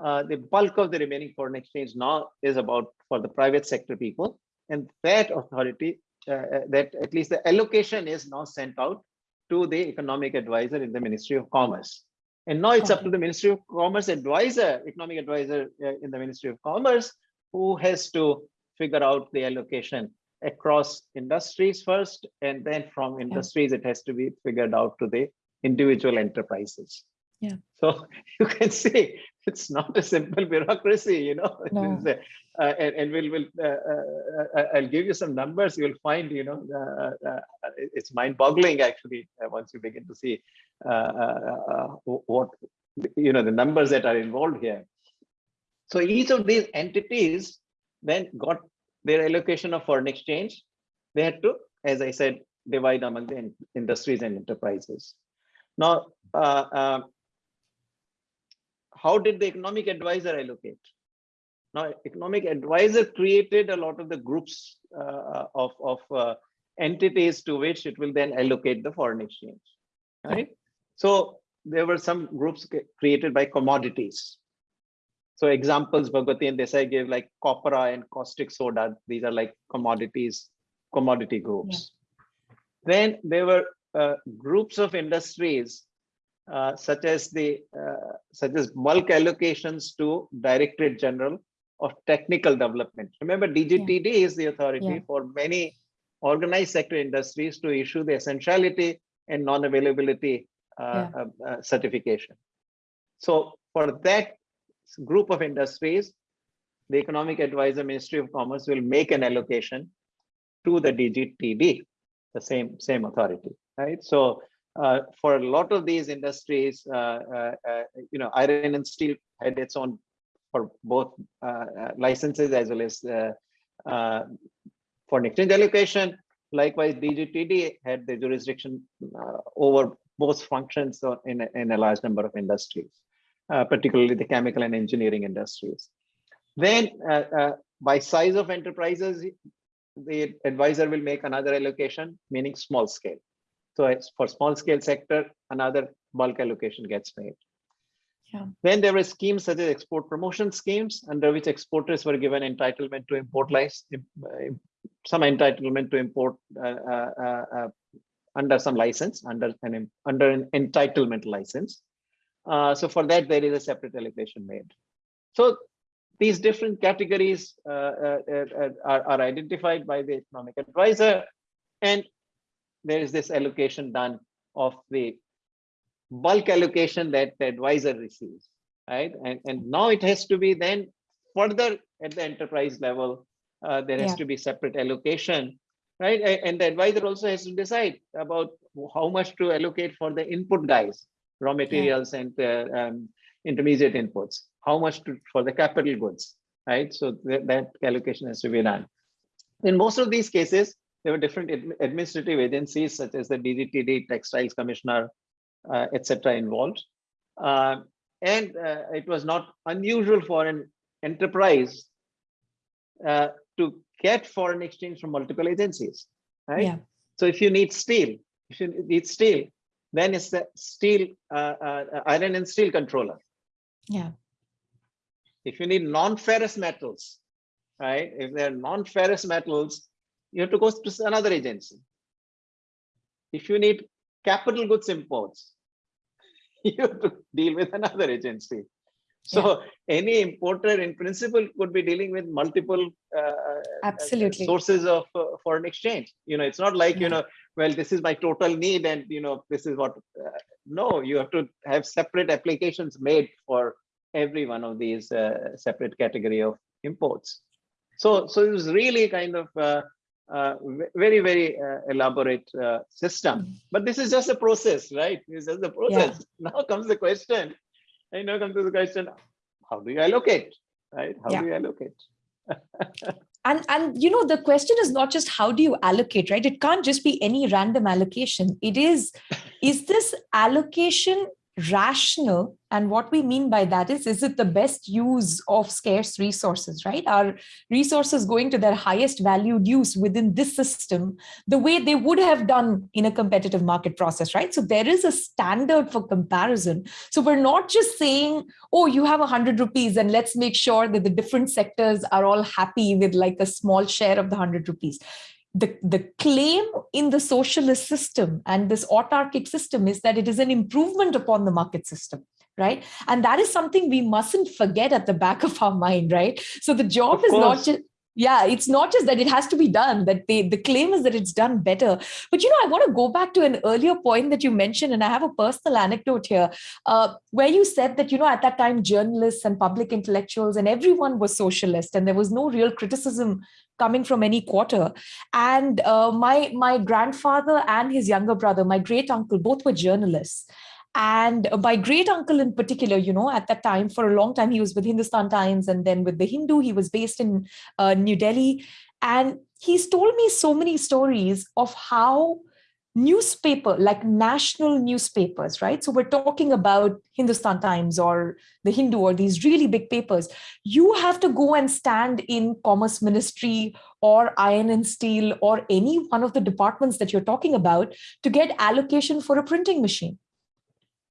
[SPEAKER 2] uh, the bulk of the remaining foreign exchange now is about for the private sector people. And that authority that at least the allocation is now sent out to the economic advisor in the Ministry of Commerce. And now it's okay. up to the Ministry of Commerce advisor, economic advisor uh, in the Ministry of Commerce, who has to figure out the allocation across industries first, and then from industries, yeah. it has to be figured out to the individual enterprises.
[SPEAKER 1] Yeah.
[SPEAKER 2] So *laughs* you can see it's not a simple *laughs* bureaucracy, you know. *laughs*
[SPEAKER 1] No.
[SPEAKER 2] A, uh, and, and we'll, we'll uh, uh, uh, I'll give you some numbers. You'll find, you know, uh, uh, it's mind-boggling actually once you begin to see what you know the numbers that are involved here. So each of these entities then got their allocation of foreign exchange. They had to, as I said, divide among the industries and enterprises. Now, how did the economic advisor allocate? Now, economic advisor created a lot of the groups uh, of, of uh, entities to which it will then allocate the foreign exchange, right? So there were some groups created by commodities. So examples Bhagwati and Desai gave like copra and caustic soda. These are like commodities, commodity groups. Yeah. Then there were uh, groups of industries uh, such as the uh, such as bulk allocations to Directorate General of Technical Development. Remember, DGTD yeah. is the authority yeah. for many organized sector industries to issue the essentiality and non-availability uh, yeah. Uh, certification. So for that group of industries, the Economic Advisor Ministry of Commerce will make an allocation to the DGTD, the same same authority, right? So uh, for a lot of these industries, uh, uh, uh, you know, iron and steel had its own for both licenses as well as foreign exchange allocation. Likewise, DGTD had the jurisdiction over both functions in a, in a large number of industries, particularly the chemical and engineering industries. Then, by size of enterprises, the advisor will make another allocation, meaning small scale. So for small scale sector, another bulk allocation gets made.
[SPEAKER 1] Yeah.
[SPEAKER 2] Then there were schemes such as export promotion schemes under which exporters were given entitlement to import license, some entitlement to import uh, uh, uh, uh, under some license, under an, under an entitlement license. Uh, so for that, there is a separate allocation made. So these different categories uh, are, are identified by the economic advisor, and there is this allocation done of the bulk allocation that the advisor receives, right? And, and now it has to be then further at the enterprise level, uh, there has yeah. to be separate allocation, right? And the advisor also has to decide about how much to allocate for the input guys, raw materials yeah. and uh, um, intermediate inputs, how much to, for the capital goods, right? So th that allocation has to be done. In most of these cases, there were different administrative agencies such as the DGTD, Textiles Commissioner, uh, etc. involved. Uh, and uh, it was not unusual for an enterprise to get foreign exchange from multiple agencies, right? Yeah. So if you need steel, if you need steel, then it's the steel, iron and steel controller.
[SPEAKER 1] Yeah.
[SPEAKER 2] If you need non-ferrous metals, right? If they're non-ferrous metals, you have to go to another agency. If you need capital goods imports, *laughs* you have to deal with another agency. So yeah. any importer in principle could be dealing with multiple uh, uh
[SPEAKER 1] absolutely
[SPEAKER 2] sources of uh, foreign exchange. You know, it's not like, yeah. you know, well, this is my total need and, you know, this is what, uh, no, you have to have separate applications made for every one of these uh, separate category of imports. So, so it was really kind of uh, very, very uh, elaborate uh, system. Mm-hmm. But this is just a process, right? It's just the process. Yeah. *laughs* Now comes the question. I now come to the question, how do you allocate, right? How yeah. do you allocate? *laughs*
[SPEAKER 1] and and you know the question is not just how do you allocate right it can't just be any random allocation it is is this allocation rational. And what we mean by that is is it the best use of scarce resources right? Are resources going to their highest valued use within this system the way they would have done in a competitive market process right? So there is a standard for comparison. So we're not just saying oh you have a hundred rupees and let's make sure that the different sectors are all happy with like a small share of the hundred rupees the, the claim in the socialist system and this autarkic system is that it is an improvement upon the market system right? And that is something we mustn't forget at the back of our mind right? So the job is not just yeah it's not just that it has to be done that the the claim is that it's done better. But you know i want to go back to an earlier point that you mentioned and i have a personal anecdote here uh, where you said that you know at that time journalists and public intellectuals and everyone was socialist and there was no real criticism coming from any quarter. And uh, my my grandfather and his younger brother my great uncle both were journalists. And my great uncle in particular you know at that time for a long time he was with hindustan times and then with the hindu. He was based in uh, new delhi. And he's told me so many stories of how newspaper like national newspapers right? So we're talking about hindustan times or the hindu or these really big papers. You have to go and stand in commerce ministry or iron and steel or any one of the departments that you're talking about to get allocation for a printing machine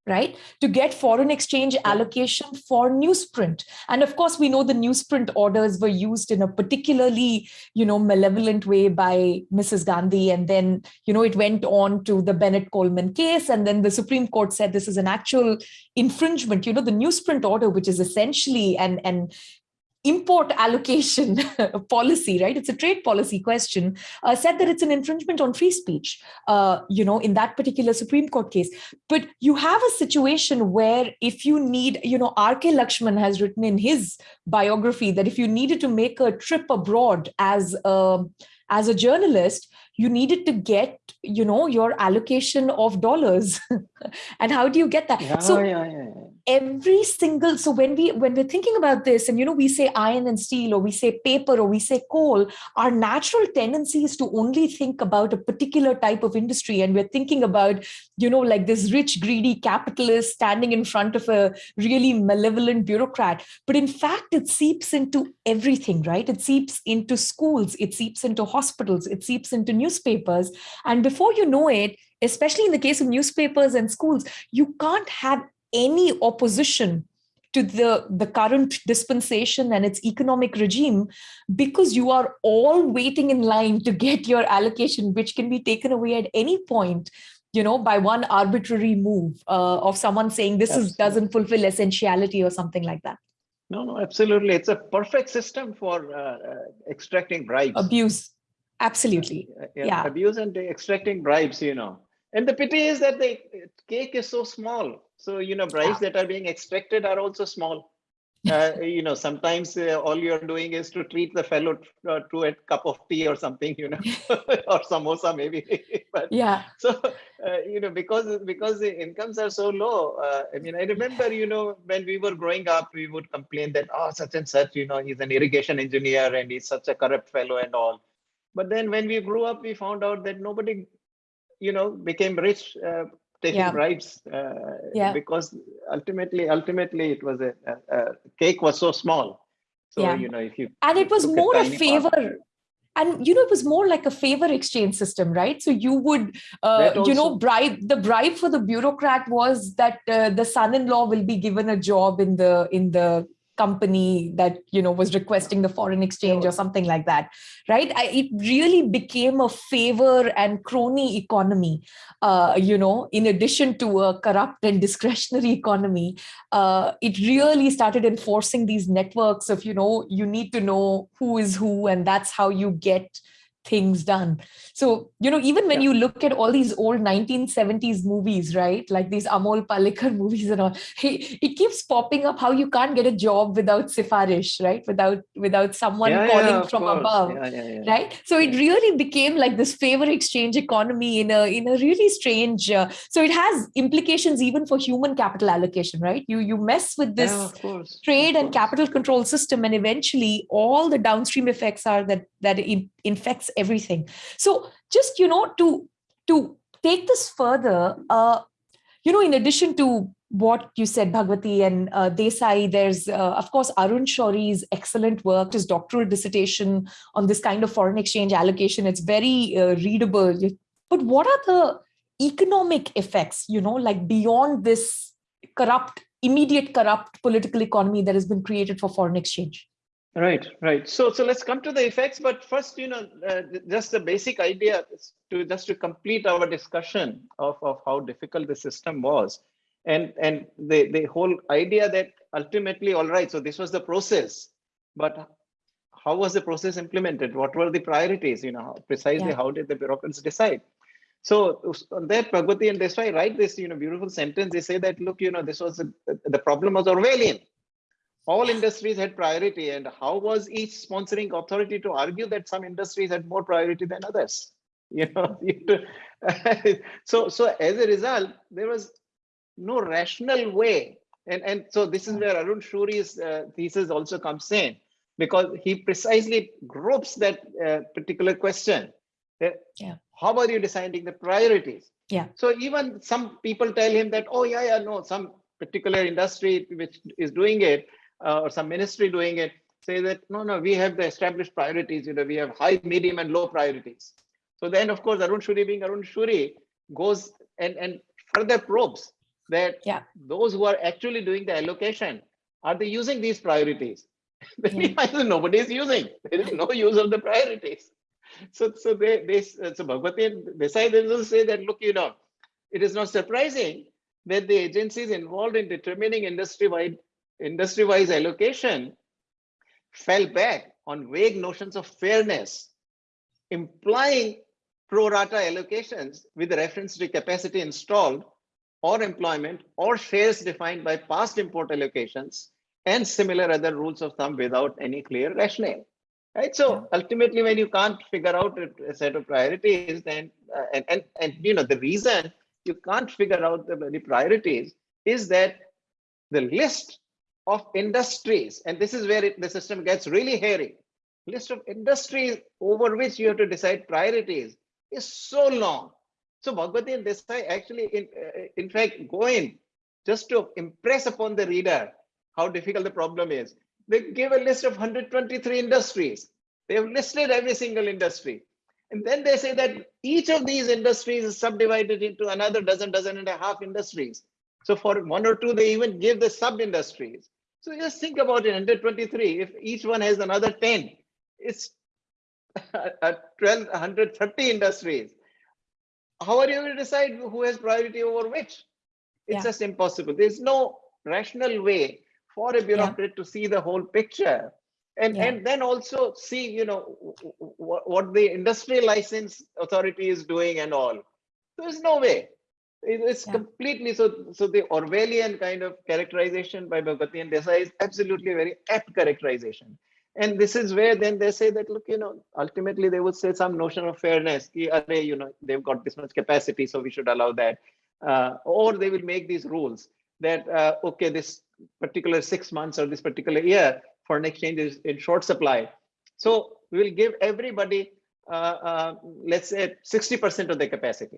[SPEAKER 1] right? To get foreign exchange allocation for newsprint. And of course we know the newsprint orders were used in a particularly you know malevolent way by mrs gandhi. And then you know it went on to the bennett coleman case. And then the supreme court said this is an actual infringement. You know the newsprint order which is essentially an an import allocation *laughs* policy, right? It's a trade policy question, uh, said that it's an infringement on free speech, uh, you know, in that particular Supreme Court case. But you have a situation where if you need, you know, R.K. Laxman has written in his biography that if you needed to make a trip abroad as a, as a journalist, you needed to get you know your allocation of dollars. *laughs* And how do you get that?
[SPEAKER 2] Yeah,
[SPEAKER 1] so
[SPEAKER 2] yeah, yeah,
[SPEAKER 1] every single so when we when we're thinking about this and you know we say iron and steel or we say paper or we say coal our natural tendency is to only think about a particular type of industry. And we're thinking about you know like this rich greedy capitalist standing in front of a really malevolent bureaucrat. But in fact it seeps into everything right? It seeps into schools it seeps into hospitals, it seeps into newspapers. And before you know it, especially in the case of newspapers and schools, you can't have any opposition to the, the current dispensation and its economic regime because you are all waiting in line to get your allocation, which can be taken away at any point you know, by one arbitrary move uh, of someone saying this is, doesn't fulfill essentiality or something like that.
[SPEAKER 2] No, no, absolutely. It's a perfect system for uh, uh extracting bribes.
[SPEAKER 1] Abuse. Absolutely.
[SPEAKER 2] Yeah, yeah. Abuse and extracting bribes, you know. And the pity is that the cake is so small. So, you know, bribes yeah. that are being extracted are also small. *laughs* Uh, you know, sometimes uh, all you're doing is to treat the fellow uh, to a cup of tea or something, you know, *laughs* *laughs* or samosa maybe. but
[SPEAKER 1] yeah.
[SPEAKER 2] So, uh, you know, because because the incomes are so low. Uh, I mean, I remember, you know, when we were growing up, we would complain that oh, such and such, you know, he's an irrigation engineer and he's such a corrupt fellow and all. But then when we grew up, we found out that nobody, you know, became rich uh, taking yeah. bribes uh, yeah. because ultimately ultimately it was a, a, a, cake was so small so yeah. you know if you
[SPEAKER 1] and it was more a favor part, and you know it was more like a favor exchange system right so you would uh, you know bribe the bribe for the bureaucrat was that uh, the son-in-law will be given a job in the in the company that you know was requesting the foreign exchange or something like that right? I, it really became a favor and crony economy uh, you know in addition to a corrupt and *laughs* discretionary economy. Uh, it really started enforcing these networks of you know you need to know who is who and that's how you get things done. So, you know, even when yeah. you look at all these old 1970s movies, right? Like these Amol Palekar *laughs* movies and all, it keeps popping up how you can't get a job without sifarish, right? Without without someone yeah, calling yeah, from course. above. Right. So it really became like this favor exchange economy in a in a really strange uh, so it has implications even for human capital allocation, right? You you mess with this trade and capital control system, and eventually all the downstream effects are that that it infects everything so just you know to to take this further uh you know in addition to what you said, Bhagwati and uh, Desai, there's, uh, of course, Arun Shourie's excellent work, his doctoral dissertation on this kind of foreign exchange allocation. It's very uh, readable. But what are the economic effects, you know, like beyond this corrupt, immediate corrupt political economy that has been created for foreign exchange?
[SPEAKER 2] Right, right. So, so let's come to the effects. But first, you know, uh, just the basic idea to just to complete our discussion of, of how difficult the system was, and and the the whole idea that ultimately, all right. So this was the process, but how was the process implemented? What were the priorities? You know, precisely yeah. how did the bureaucrats decide? So on that, Bhagwati and Desai write this, you know, beautiful sentence. They say that look, you know, this was the problem was Orwellian all industries had priority and how was each sponsoring authority to argue that some industries had more priority than others? *laughs* You know *laughs* so so as a result there was no rational way and and so this is where arun shourie's uh, thesis also comes in because he precisely groups that uh, particular question. Uh, yeah. how are you deciding the priorities?
[SPEAKER 1] Yeah.
[SPEAKER 2] So even some people tell him that oh yeah yeah no some particular industry which is doing it uh, or some ministry doing it say that no no we have the established priorities you know we have high medium and low priorities so then of course arun shourie being arun shourie goes and and further probes that
[SPEAKER 1] yeah.
[SPEAKER 2] those who are actually doing the allocation are they using these priorities *laughs* yeah. nobody is using there is no use of the priorities so so they they so bhagwati desai they will say that look you know it is not surprising that the agencies involved in determining industry-wide industry-wise allocation fell back on vague notions of fairness, implying pro rata allocations with reference to capacity installed or employment or shares defined by past import allocations and similar other rules of thumb without any clear rationale. Right. So ultimately, when you can't figure out a, set of priorities, then uh, and, and and you know the reason you can't figure out the, the priorities is that the list of industries, and this is where it, the system gets really hairy, list of industries over which you have to decide priorities is so long. So Bhagwati and Desai actually, in, uh, in fact, go in just to impress upon the reader how difficult the problem is. They give a list of 123 industries. They have listed every single industry. And then they say that each of these industries is subdivided into another dozen, dozen and a half industries. So for one or two, they even give the sub-industries. So just think about it, 123, if each one has another 10, it's *laughs* 12, 130 industries. How are you going to decide who has priority over which? It's yeah. just impossible. There's no rational way for a bureaucrat yeah. to see the whole picture and yeah. and then also see you know what, what the industry license authority is doing and all there's no way it's yeah. completely so so the orwellian kind of characterization by bhagwati and desai is absolutely very apt characterization and this is where then they say that look you know ultimately they would say some notion of fairness you know they've got this much capacity so we should allow that uh, or they will make these rules that uh, okay this particular six months or this particular year foreign exchange is in short supply. So we will give everybody, uh, uh, let's say 60% of the capacity.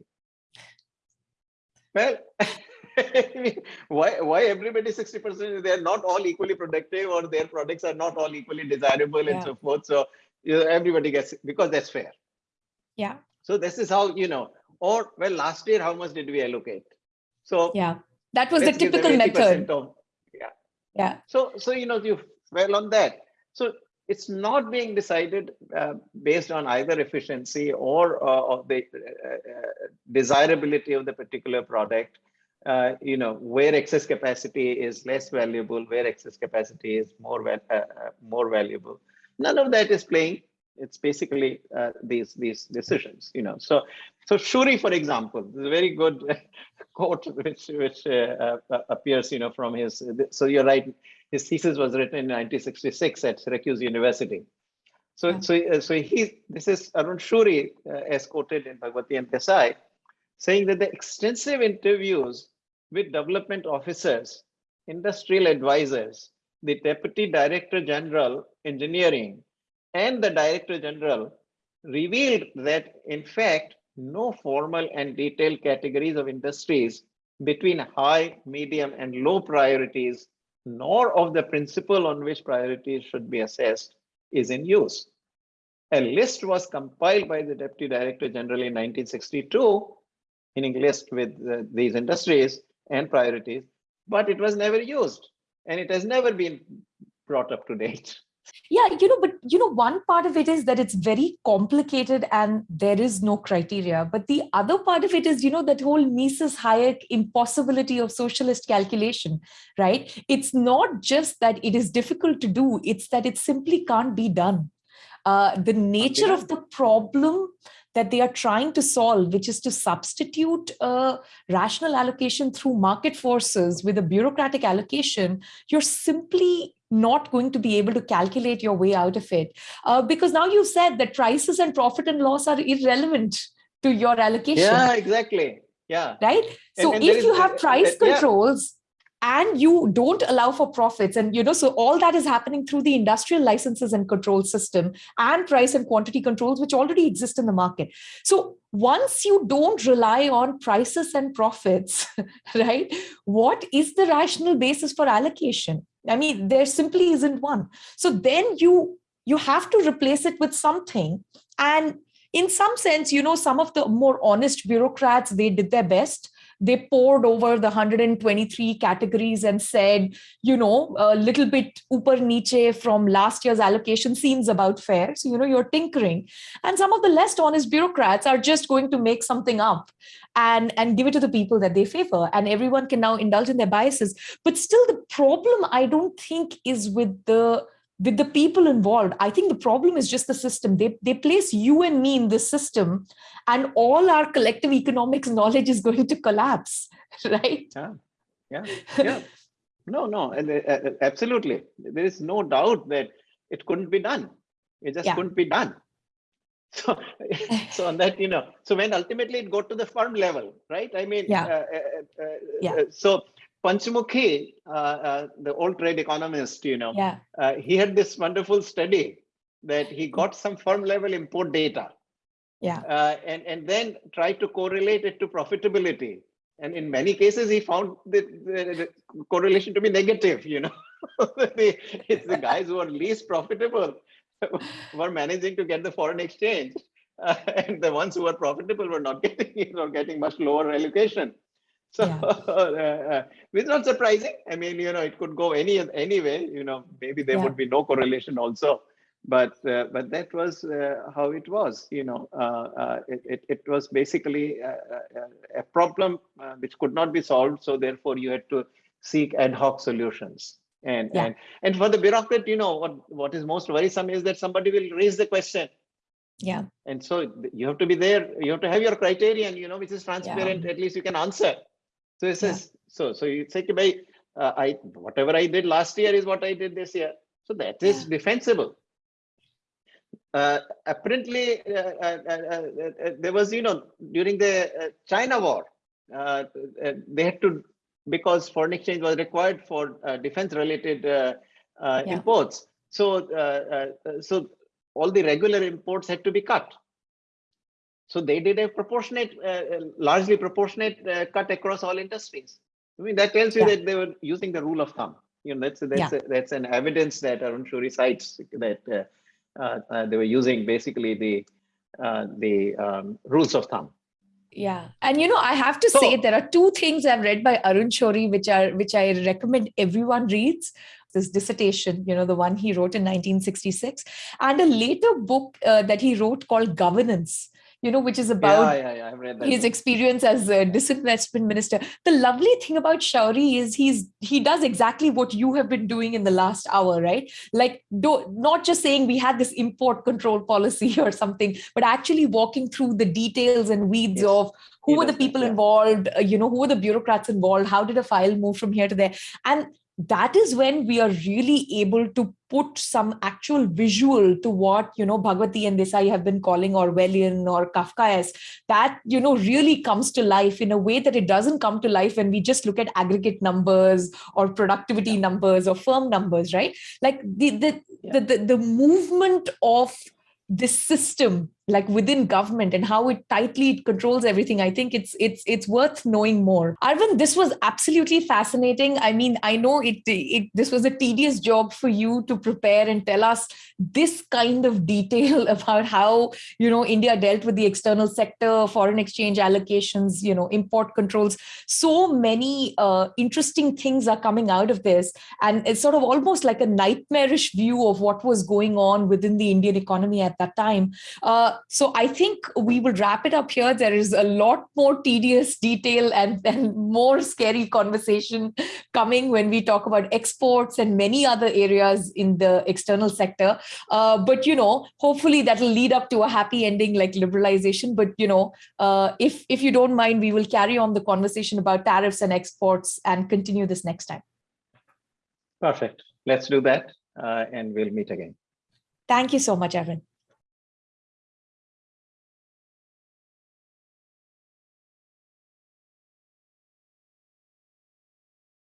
[SPEAKER 2] Well, *laughs* why, why everybody 60%? They're not all equally productive or their products are not all equally desirable yeah. and so forth. So you know, everybody gets, because that's fair.
[SPEAKER 1] Yeah.
[SPEAKER 2] So this is how, you know, or well, last year, how much did we allocate? So
[SPEAKER 1] yeah, that was the typical method. Of,
[SPEAKER 2] yeah.
[SPEAKER 1] Yeah.
[SPEAKER 2] So, so, you know, you well on that. So it's not being decided uh, based on either efficiency or, uh, of the uh, uh, desirability of the particular product. Uh, you know where excess capacity is less valuable, where excess capacity is more uh, more valuable. None of that is playing. It's basically these these decisions. You know. So so Shourie, for example, is a very good *laughs* quote which which appears. You know from his. So you're right his thesis was written in 1966 at Syracuse University. So, yeah. so, uh, so he, this is Arun Shourie, uh, as quoted in Bhagwati and Desai, saying that the extensive interviews with development officers, industrial advisors, the Deputy Director General Engineering, and the Director General revealed that, in fact, no formal and detailed categories of industries between high, medium, and low priorities nor of the principle on which priorities should be assessed is in use. A list was compiled by the Deputy Director General in 1962, meaning list with these industries and priorities, but it was never used and it has never been brought up to date
[SPEAKER 1] yeah you know but you know one part of it is that it's very complicated and there is no criteria. But the other part of it is you know that whole mises hayek impossibility of socialist calculation right? It's not just that it is difficult to do it's that it simply can't be done. Uh, the nature of the problem that they are trying to solve, which is to substitute a rational allocation through market forces with a bureaucratic allocation, you're simply not going to be able to calculate your way out of it. Uh, because now you've said that prices and profit and loss are irrelevant to your allocation.
[SPEAKER 2] Yeah, exactly. Yeah.
[SPEAKER 1] Right. So and, and if you have price controls, and you don't allow for profits. And you know so all that is happening through the industrial licenses and control system and price and quantity controls which already exist in the market. So once you don't rely on prices and profits *laughs* right what is the rational basis for allocation? I mean there simply isn't one. So then you you have to replace it with something. And in some sense you know some of the more honest bureaucrats they did their best they poured over the 123 categories and said, you know, a little bit upper niche from last year's allocation seems about fair. So, you know, you're tinkering. And some of the less honest bureaucrats are just going to make something up and, and give it to the people that they favor. And everyone can now indulge in their biases. But still, the problem, I don't think, is with the with the people involved i think the problem is just the system. They they place you and me in this system and all our collective economics *laughs* knowledge is going to collapse *laughs* right?
[SPEAKER 2] Yeah. Yeah. Yeah. No no. And uh, uh, absolutely. There is no doubt that it couldn't be done. It just yeah. couldn't be done. *laughs* So so on that you know so when ultimately it got to the firm level right? I mean
[SPEAKER 1] yeah. Uh, uh,
[SPEAKER 2] uh yeah. so Panchamukhi, uh, uh, the old trade economist, you know,
[SPEAKER 1] yeah.
[SPEAKER 2] uh, he had this wonderful study that he got some firm level import data.
[SPEAKER 1] Yeah.
[SPEAKER 2] Uh, and, and then tried to correlate it to profitability. And in many cases, he found the, the, the correlation to be negative, you know. *laughs* it's the guys who are least profitable *laughs* were managing to get the foreign exchange, *laughs* and the ones who were profitable were not getting you know getting much lower allocation. So yeah. *laughs* uh, it's not surprising. I mean, you know, it could go any anyway. You know, maybe there yeah. would be no correlation also, but uh, but that was uh, how it was. You know, uh, uh, it, it, it was basically a, a problem which could not be solved. So therefore, you had to seek ad hoc solutions. And yeah. and and for the bureaucrat, you know, what what is most worrisome is that somebody will raise the question
[SPEAKER 1] yeah
[SPEAKER 2] and so you have to be there you have to have your criterion you know which is transparent yeah. at least you can answer so it says, yeah. so so you say, by uh, I whatever I did last year is what I did this year. So that is yeah. defensible. Uh, apparently, uh, uh, uh, there was, you know, during the China war, they had to because foreign exchange was required for defense-related yeah. imports. So, so all the regular imports had to be cut. So they did a proportionate, uh, uh, largely proportionate uh, cut across all industries. I mean, that tells you yeah. that they were using the rule of thumb. You know, that's that's yeah. a, that's an evidence that Arun Shourie cites that uh, uh, uh, they were using basically the the um, rules of thumb.
[SPEAKER 1] Yeah, and you know, I have to so, say there are two things I've read by Arun Shourie which are which I recommend everyone reads this dissertation, you know, the one he wrote in 1966, and a later book uh, that he wrote called Governance, you know, which is about
[SPEAKER 2] yeah, yeah, yeah.
[SPEAKER 1] his book. experience as a disinvestment minister. The lovely thing about Shourie is he's he does exactly what you have been doing in the last hour, right? Like do, not just saying we had this import control policy *laughs* or something, but actually walking through the details and weeds yes. of who he were the people that, involved, uh, you know, who were the bureaucrats involved, how did a file move from here to there? And that is when we are really able to put some actual visual to what you know Bhagwati and Desai have been calling Orwellian or Kafkaesque. That you know really comes to life in a way that it doesn't come to life when we just look at aggregate numbers or productivity yeah. numbers or firm numbers, right? Like the the, yeah. the the the movement of this system like within government and how it tightly controls everything i think it's it's it's worth knowing more. Arvind this was absolutely fascinating. I mean i know it, it this was a tedious job for you to prepare and tell us this kind of detail *laughs* about how you know india dealt with the external sector foreign exchange allocations you know import controls. So many uh, interesting things are coming out of this and it's sort of almost like a nightmarish view of what was going on within the indian economy at that time. Uh, so I think we will wrap it up here. There is a lot more tedious detail and, and more scary conversation coming when we talk about exports and many other areas in the external sector. Uh, but, you know, hopefully that will lead up to a happy ending like liberalization. But, you know, uh, if, if you don't mind, we will carry on the conversation about tariffs and exports and continue this next time.
[SPEAKER 2] Perfect. Let's do that uh, and we'll meet again.
[SPEAKER 1] Thank you so much, Evan.